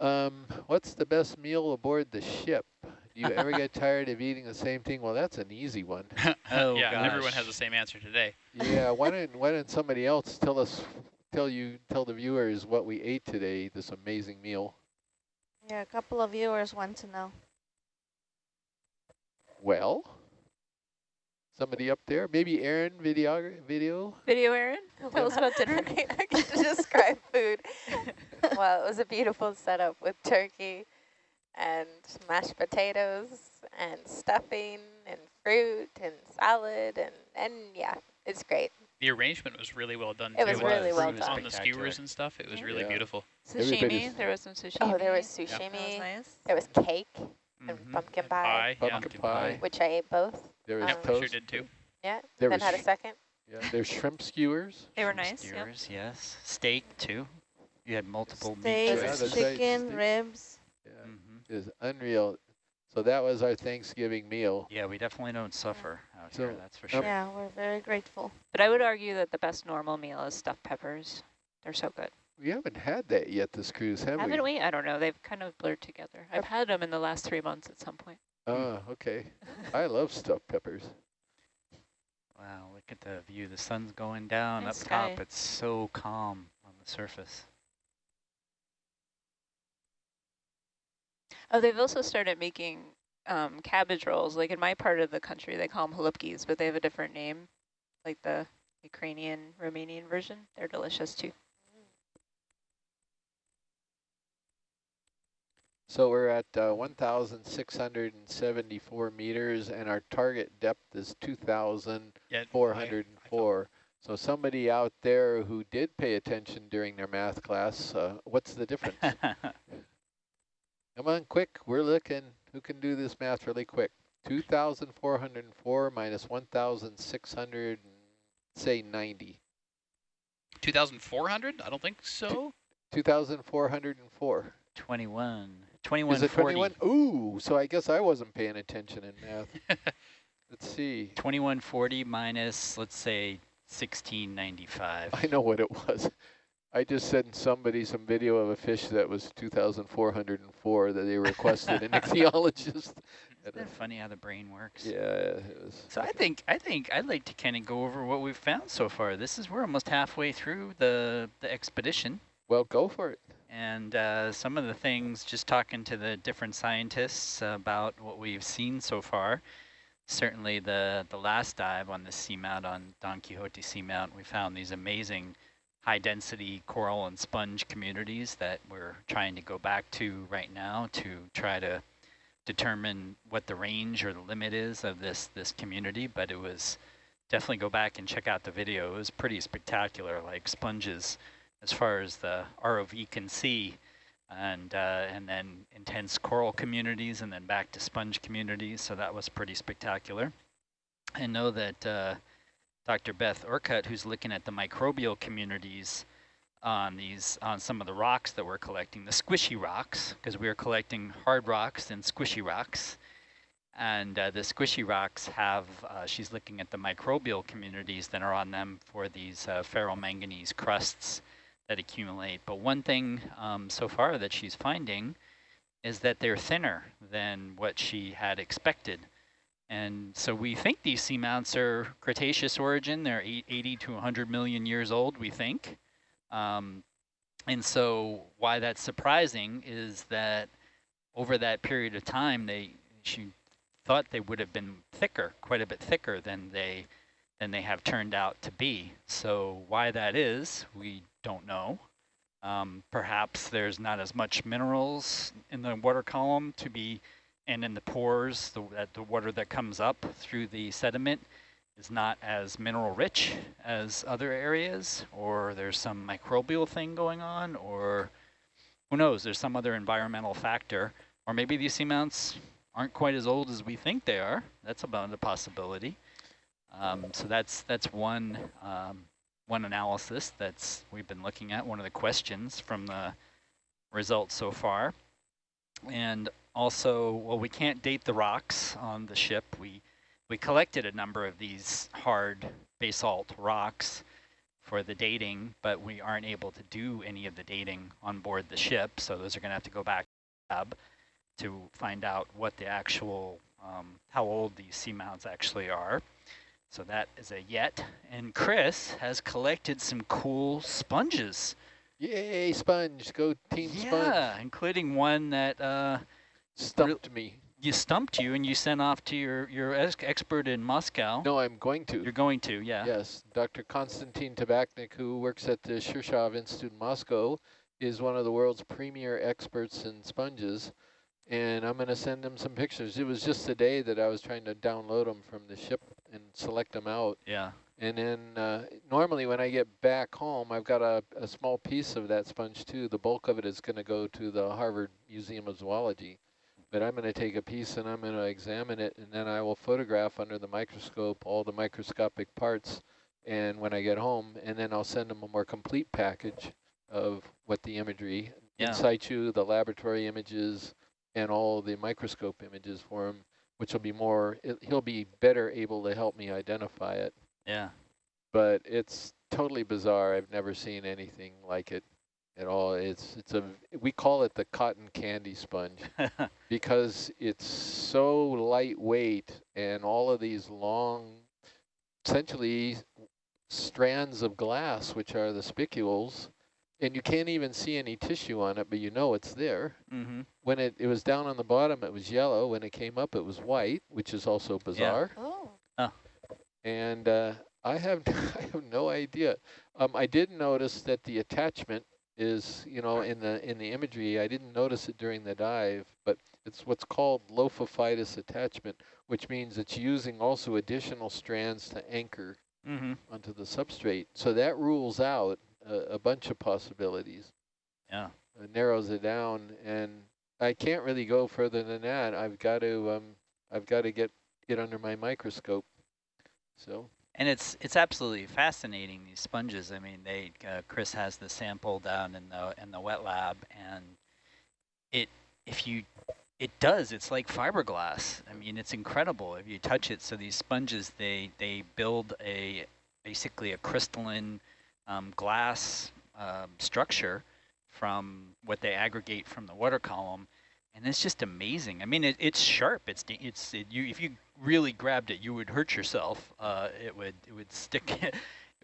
Um, what's the best meal aboard the ship? Do you ever get tired of eating the same thing? Well, that's an easy one. Oh, yeah, and everyone has the same answer today. Yeah, why don't why don't somebody else tell us, tell you, tell the viewers what we ate today? This amazing meal. Yeah, a couple of viewers want to know. Well, somebody up there, maybe Aaron, video, video. Video, Aaron? Tell us about dinner. I can describe food. well, it was a beautiful setup with turkey and mashed potatoes and stuffing and fruit and salad and, and yeah, it's great. The arrangement was really well done It too. was really well fruit done. On the skewers and stuff, it was Yeah. really Yeah. beautiful. Everybody's- Sushimi. There was some sushimi. Oh, there was That was sushimi. nice. There was cake and Mhm. pumpkin And pie, pie, yeah. Pumpkin pie. which I ate both. There was Um, Yep, I sure did too. Yeah, There then had a second. Yeah, there's shrimp skewers. They were Shrimp nice. Yep. skewers, yes. Steak, too. You had multiple Steak, Yeah, meat that's choices. chicken, steak. ribs. Yeah, Mhm. it is unreal. So that was our Thanksgiving meal. Yeah, we definitely don't suffer out So, here, that's for sure. Yeah, we're very grateful. But I would argue that the best normal meal is stuffed peppers. They're so good. We haven't had that yet this cruise, have Haven't we? we? I don't know. They've kind of blurred together. I've had them in the last three months at some point. Oh, okay. I love stuffed peppers. Wow, look at the view. The sun's going down Nice up top. It's so calm on the surface. Oh, they've also started making um, cabbage rolls. Like in my part of the country, they call them halupkis, but they have a different name, like the Ukrainian, Romanian version. They're delicious too. So we're at uh, 1,674 meters, and our target depth is 2,404. Yeah, So somebody out there who did pay attention during their math class, uh, what's the difference? Come on, quick. We're looking. Who can do this math really quick? 2,404 minus 1,600, say 90. 2,400? I don't think so. 2,404. 21. Is 2140. it 21? Ooh, so I guess I wasn't paying attention in math. Let's see. 2140 minus, let's say, 1695. I know what it was. I just sent somebody some video of a fish that was 2,404 that they requested an ichthyologist. Isn't it funny how the brain works? Yeah. So I think I think I'd like to kind of go over what we've found so far. This is we're almost halfway through the the expedition, Well, go for it. And uh, some of the things, just talking to the different scientists about what we've seen so far. Certainly, the the last dive on the seamount on Don Quixote Seamount, we found these amazing high density coral and sponge communities that we're trying to go back to right now to try to determine what the range or the limit is of this this community, but it was definitely go back and check out the video. It was pretty spectacular, like sponges as far as the ROV can see, and uh, and then intense coral communities, and then back to sponge communities. So that was pretty spectacular. I know that uh, Dr. Beth Orcutt, who's looking at the microbial communities on these on some of the rocks that we're collecting, the squishy rocks, because we are collecting hard rocks and squishy rocks. And uh, the squishy rocks have, uh, she's looking at the microbial communities that are on them for these uh, ferromanganese crusts that accumulate. But one thing um, so far that she's finding is that they're thinner than what she had expected. And so we think these seamounts are Cretaceous origin. They're 80 to 100 million years old, we think. Um, and so why that's surprising is that over that period of time, they she thought they would have been thicker, quite a bit thicker than they than they have turned out to be. So why that is, we don't know. Um, perhaps there's not as much minerals in the water column to be, and in the pores, the, that the water that comes up through the sediment is not as mineral rich as other areas, or there's some microbial thing going on, or who knows, there's some other environmental factor, or maybe these seamounts aren't quite as old as we think they are. That's about a possibility. Um, so that's that's one um, one analysis that's we've been looking at, one of the questions from the results so far. And also, well, we can't date the rocks on the ship. We we collected a number of these hard basalt rocks for the dating, but we aren't able to do any of the dating on board the ship. So those are going to have to go back to to find out what the actual, um, how old these seamounts actually are. So that is a yet. And Chris has collected some cool sponges. Yay, sponge. Go team yeah, sponge. including one that uh, Stumped me. you stumped you and you sent off to your, your expert in Moscow. No, I'm going to. You're going to, yeah. Yes, Dr. Konstantin Tabachnick, who works at the Shirshov Institute in Moscow, is one of the world's premier experts in sponges. And I'm going to send him some pictures. It was just the day that I was trying to download them from the ship and select them out. Yeah. And then uh, normally when I get back home, I've got a, a small piece of that sponge too. The bulk of it is going to go to the Harvard Museum of Zoology. But I'm going to take a piece and I'm going to examine it, and then I will photograph under the microscope all the microscopic parts. And when I get home, and then I'll send them a more complete package of what the imagery, Yeah. in situ, the laboratory images, and all the microscope images for him, which will be more, it, he'll be better able to help me identify it Yeah. but it's totally bizarre. I've never seen anything like it at all. It's it's a we call it the cotton candy sponge because it's so lightweight and all of these long, essentially strands of glass, which are the spicules, and you can't even see any tissue on it, but you know it's there. mm-hmm. When it, it was down on the bottom, it was yellow. When it came up, it was white, which is also bizarre Oh, and uh, I have I have no idea. Um, I did notice that the attachment is, you know, in the in the imagery. I didn't notice it during the dive, but it's what's called lophophytous attachment, which means it's using also additional strands to anchor Mm-hmm. onto the substrate. So that rules out a, a bunch of possibilities. Yeah. It narrows it down, and I can't really go further than that. I've got to um, I've got to get get under my microscope. So. And it's it's absolutely fascinating these sponges. I mean, they uh, Chris has the sample down in the in the wet lab, and it if you it does it's like fiberglass. I mean, it's incredible if you touch it. So these sponges they they build a basically a crystalline um, glass um, structure from what they aggregate from the water column, and it's just amazing. I mean, it, it's sharp. It's it's it, you if you really grabbed it, you would hurt yourself. Uh, it would it would stick. it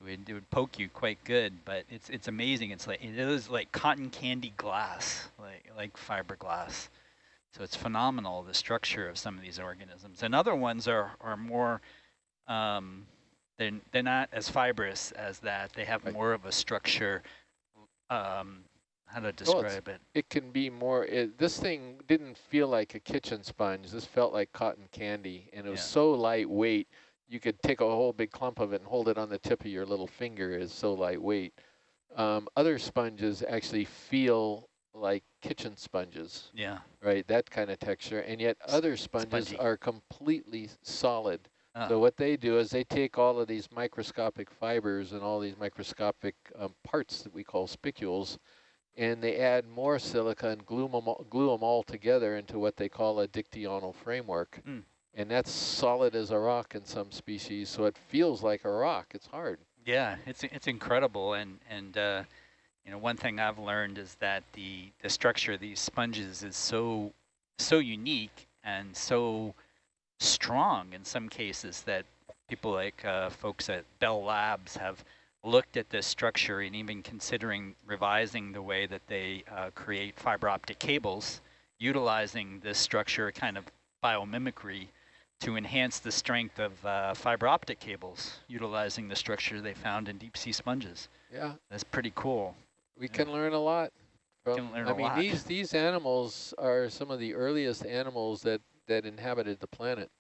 would it would poke you quite good. But it's it's amazing. It's like it is like cotton candy glass, like like fiberglass. So it's phenomenal the structure of some of these organisms. And other ones are are more. Um, they're they're not as fibrous as that. They have more of a structure. Um, how to describe it? it can be more it, this thing didn't feel like a kitchen sponge this felt like cotton candy and it was Yeah. so lightweight you could take a whole big clump of it and hold it on the tip of your little finger it's so lightweight um, other sponges actually feel like kitchen sponges Yeah. right that kind of texture and yet other sponges spongy. are completely solid Ah. so what they do is they take all of these microscopic fibers and all these microscopic um, parts that we call spicules, and they add more silica and glue them, all, glue 'em all together into what they call a dictyonal framework. Mm. And that's solid as a rock in some species, so it feels like a rock. It's hard. Yeah, it's it's incredible, and and uh, you know one thing I've learned is that the the structure of these sponges is so so unique and so strong in some cases that people like uh, folks at Bell Labs have looked at this structure and even considering revising the way that they uh, create fiber optic cables, utilizing this structure kind of biomimicry to enhance the strength of uh, fiber optic cables, utilizing the structure they found in deep sea sponges. Yeah, That's pretty cool. we Yeah. can learn a lot. From, Can learn I mean, lot. these these animals are some of the earliest animals that that inhabited the planet.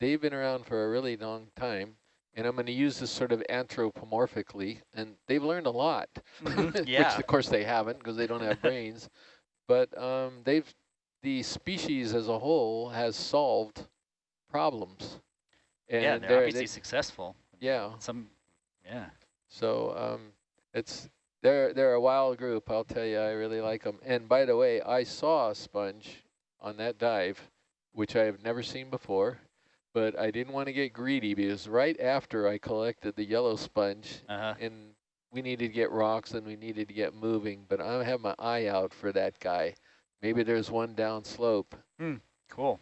They've been around for a really long time. And I'm going to use this sort of anthropomorphically, and they've learned a lot, Mhm, yeah. which of course they haven't because they don't have brains. But um, they've the species as a whole has solved problems. And yeah, they're they're- obviously they- successful. yeah. Some, yeah. So um, it's they're they're a wild group. I'll tell you, I really like them. And by the way, I saw a sponge on that dive, which I have never seen before. But I didn't want to get greedy because right after I collected the yellow sponge, Uh-huh. and we needed to get rocks and we needed to get moving. But I have my eye out for that guy. Maybe there's one down slope. Cool.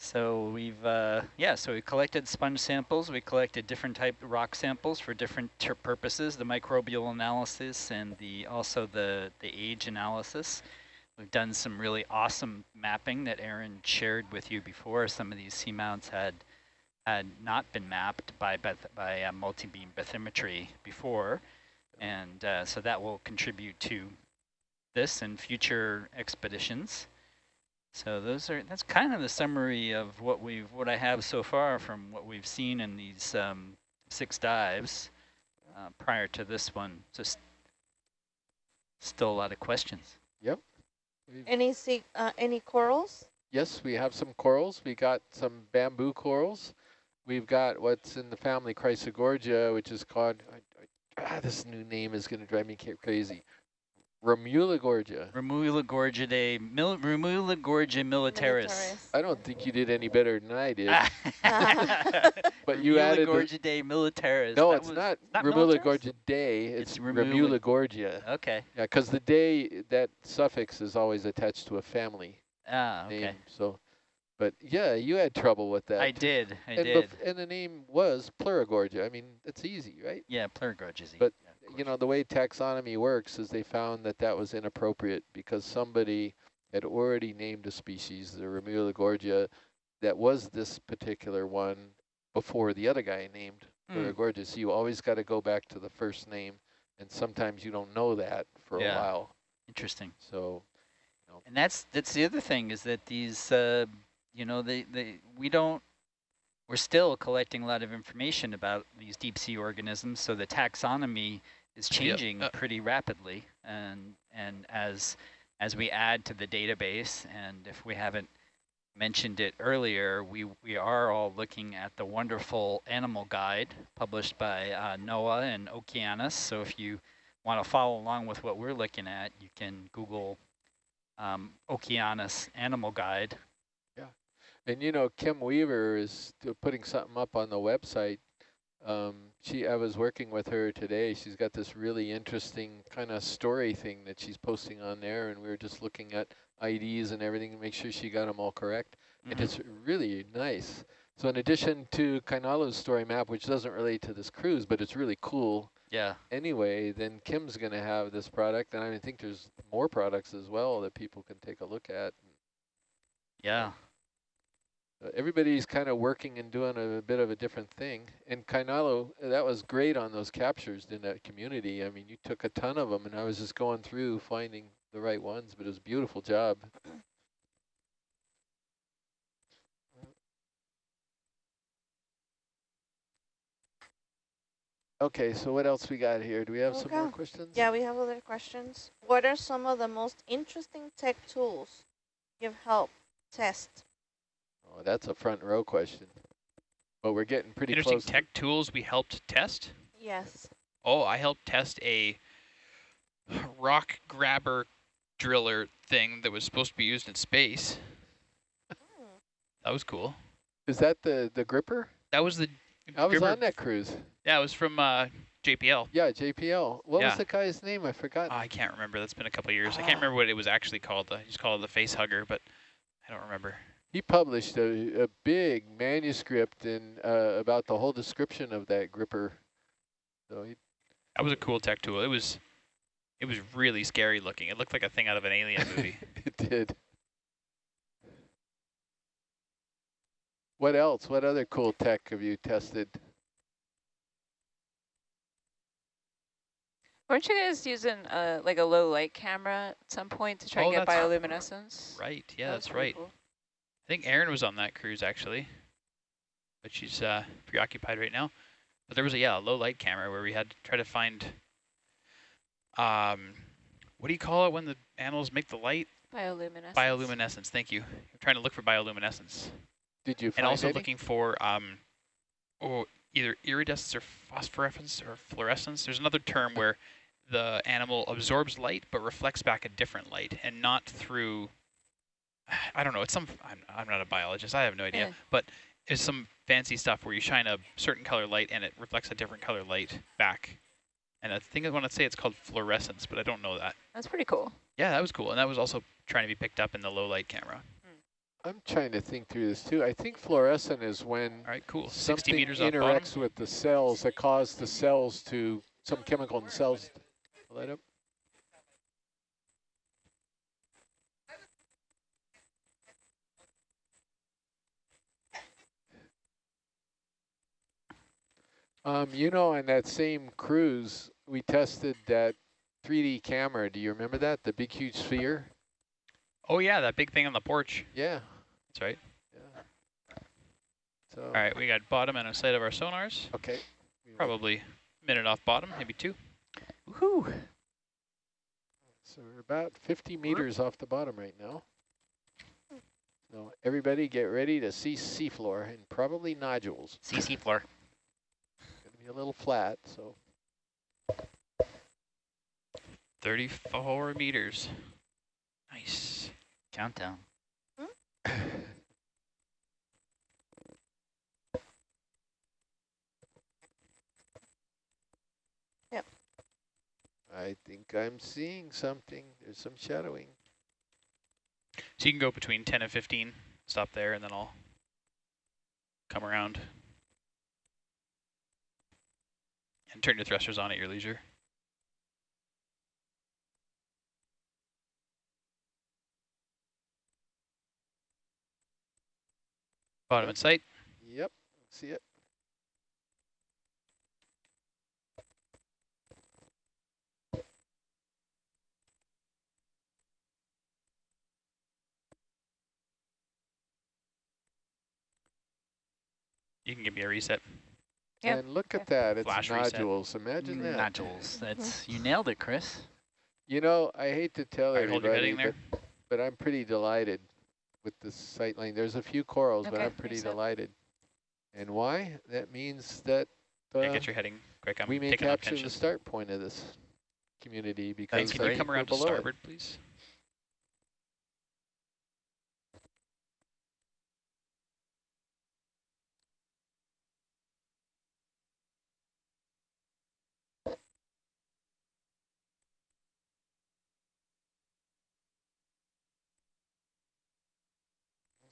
So we've, uh, yeah, so we collected sponge samples. We collected different type rock samples for different purposes, the microbial analysis and the also the, the age analysis. We've done some really awesome mapping that Aaron shared with you before. Some of these seamounts had had not been mapped by by uh, multi-beam bathymetry before, and uh, so that will contribute to this and future expeditions. So those are that's kind of the summary of what we've what I have so far from what we've seen in these um, six dives uh, prior to this one. Just still a lot of questions. We've- Any sea, uh, any corals? Yes, we have some corals. We got some bamboo corals. We've got what's in the family Chrysogorgia, which is called, ah, this new name is going to drive me ca- crazy. Remulogorgia. Remulogorgidae, mil, Remulogorgia militaris. I don't think you did any better than I did. But you added the- Remulogorgidae militaris. no, That it's was- not not militaris? Remulogorgia day. It's, It's Remula- Remulogorgia. Okay. Yeah, because the day, that suffix is always attached to a family Ah, okay. name. So, but yeah, you had trouble with that. I did. I and, did. and the name was Plurigorgia. I mean, it's easy, right? Yeah, Plurigorgia. But, you know, the way taxonomy works is they found that that was inappropriate because somebody had already named a species, the Remulogorgia, that was this particular one before the other guy named Mm. Plurigorgia. So you always got to go back to the first name, and sometimes you don't know that for Yeah. a while. Interesting. So, And that's that's the other thing is that these, uh, you know, they, they we don't, we're still collecting a lot of information about these deep sea organisms. So the taxonomy is changing uh, pretty rapidly, and and as as we add to the database, and if we haven't mentioned it earlier, we we are all looking at the wonderful animal guide published by uh, NOAA and Okeanos. So if you want to follow along with what we're looking at, you can Google um, Okeanos Animal Guide. Yeah, and you know, Kim Weaver is putting something up on the website. Um, she, I was working with her today. She's got this really interesting kind of story thing that she's posting on there, and we were just looking at IDs and everything to make sure she got them all correct. And Mhm. it's really nice. So in addition to Kainalu's story map, which doesn't relate to this cruise, but it's really cool Yeah, anyway, then Kim's going to have this product. And I think there's more products as well that people can take a look at. yeah. Everybody's kind of working and doing a, bit of a different thing. And Kainalu, that was great on those captures in that community. I mean, you took a ton of them, and I was just going through finding the right ones, but it was a beautiful job. Okay, so what else we got here? Do we have some more questions? Yeah, we have other questions. What are some of the most interesting tech tools you've helped test? Oh, that's a front row question. But we're getting pretty Interesting close. to- tech tools we helped test. Yes. Oh, I helped test a rock grabber driller thing that was supposed to be used in space. That was cool. Is that the, the gripper? That was the. I was gripper- on that cruise. Yeah, it was from uh, JPL. Yeah, JPL. What Yeah. was the guy's name? I forgot. Oh, I can't remember. That's been a couple of years. I can't Ah. remember what it was actually called. I just called it the face hugger, but I don't remember. He published a, a big manuscript in uh, about the whole description of that gripper. So he, That was a cool tech tool. It was, it was really scary looking. It looked like a thing out of an alien movie. it did. What else? What other cool tech have you tested? Weren't you guys using uh, like a low light camera at some point to try Oh, and get bioluminescence? right. Yeah, That that's right. cool. I think Aaron was on that cruise actually. but she's uh, preoccupied right now. But there was a yeah a low light camera where we had to try to find um what do you call it when the animals make the light? Bioluminescence. Bioluminescence. Thank you. I'm trying to look for bioluminescence, Did you find and also any? looking for um oh either iridescence or phosphorescence or fluorescence. There's another term where the animal absorbs light but reflects back a different light, and not through. I don't know. It's some. I'm I'm not a biologist. I have no idea. Yeah. But it's some fancy stuff where you shine a certain color light and it reflects a different color light back. And I think I want to say it's called fluorescence, but I don't know that. That's pretty cool. Yeah, that was cool, and that was also trying to be picked up in the low light camera. I'm trying to think through this too. I think fluorescent is when All right, cool. 60 something meters interacts with the cells that cause the cells to, some chemical in the cells light up. Um, you know, on that same cruise, we tested that 3D camera. Do you remember that? The big, huge sphere? Oh yeah, that big thing on the porch. Yeah. That's right. Yeah. So, All right, we got bottom and a sight of our sonars. okay. Probably a minute off bottom, maybe two. Woohoo! So we're about 50 meters off the bottom right now. So everybody get ready to see seafloor and probably nodules. CC floor. Going to be a little flat, so 34 meters. Nice. Countdown. Yep. I think I'm seeing something. There's some shadowing. So you can go between 10 and 15, stop there, and then I'll come around. And turn your thrusters on at your leisure. Bottom in sight. Yep, see it. You can give me a reset. Yep, And look at that, it's Flash reset. Imagine that. Nodules. That's you nailed it, Chris. You know, I hate to tell All right, hold your everybody, heading there. but, but I'm pretty delighted with the sight line. There's a few corals, but I'm pretty delighted. And why? That means that uh, Yeah, get your heading quick. I'm we may capture the start point of this community because Thanks. Can you come around to below it. starboard, please?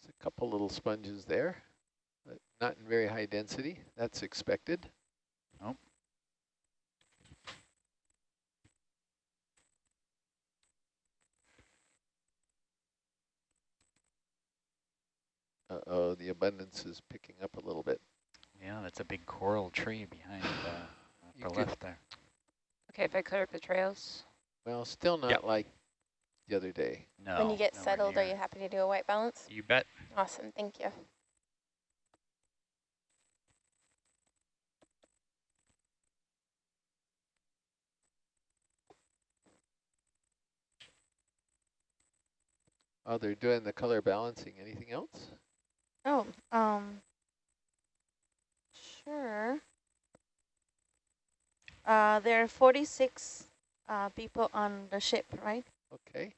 There's a couple little sponges there, but not in very high density. That's expected. Nope. Uh-oh, the abundance is picking up a little bit. Yeah, that's a big coral tree behind uh, You upper left there. Okay, if I clear up the trails. Well, still not Yep. like the other day. No. when you get nowhere settled, are you happy to do a white balance? You bet. Awesome, thank you. Oh, they're doing the color balancing. Anything else? Oh, um, sure. Uh, there are 46 uh, people on the ship, right? Okay.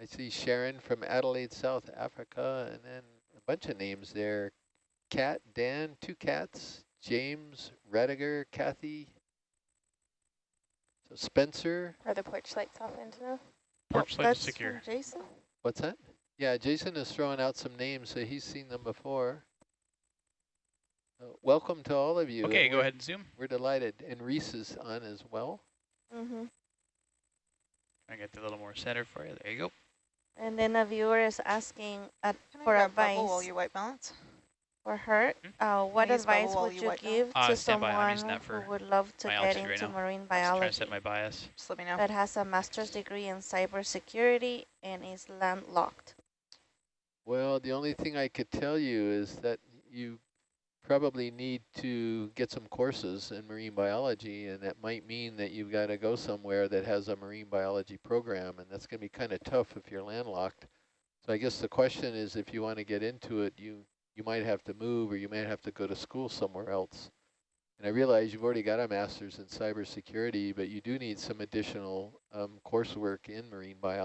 I see Sharon from Adelaide, South Africa, and then a bunch of names there. Cat, Dan, two cats, James, Rediger, Kathy, so Spencer. Are the porch lights off, Angelo? Porch oh, light is that's secure. from Jason? What's that? Yeah, Jason is throwing out some names, so he's seen them before. Uh, welcome to all of you. Okay, go ahead and zoom. We're delighted. And Reese is on as well. Mm-hmm. I get a little more center for you. There you go. And then a viewer is asking at, Can I for grab advice bubble while you white balance? for her. Hmm? Uh, what use advice while would you you give Uh, to stand by, I'm someone using that for who would love to get altitude right into now. marine Just trying to biology set my bias. Just let me know. that has a master's degree in cybersecurity and is landlocked? Well, the only thing I could tell you is that you probably need to get some courses in marine biology, and that might mean that you've got to go somewhere that has a marine biology program, and that's going to be kind of tough if you're landlocked. So I guess the question is, if you want to get into it, you you might have to move, or you might have to go to school somewhere else. And I realize you've already got a master's in cybersecurity, but you do need some additional um, coursework in marine biology.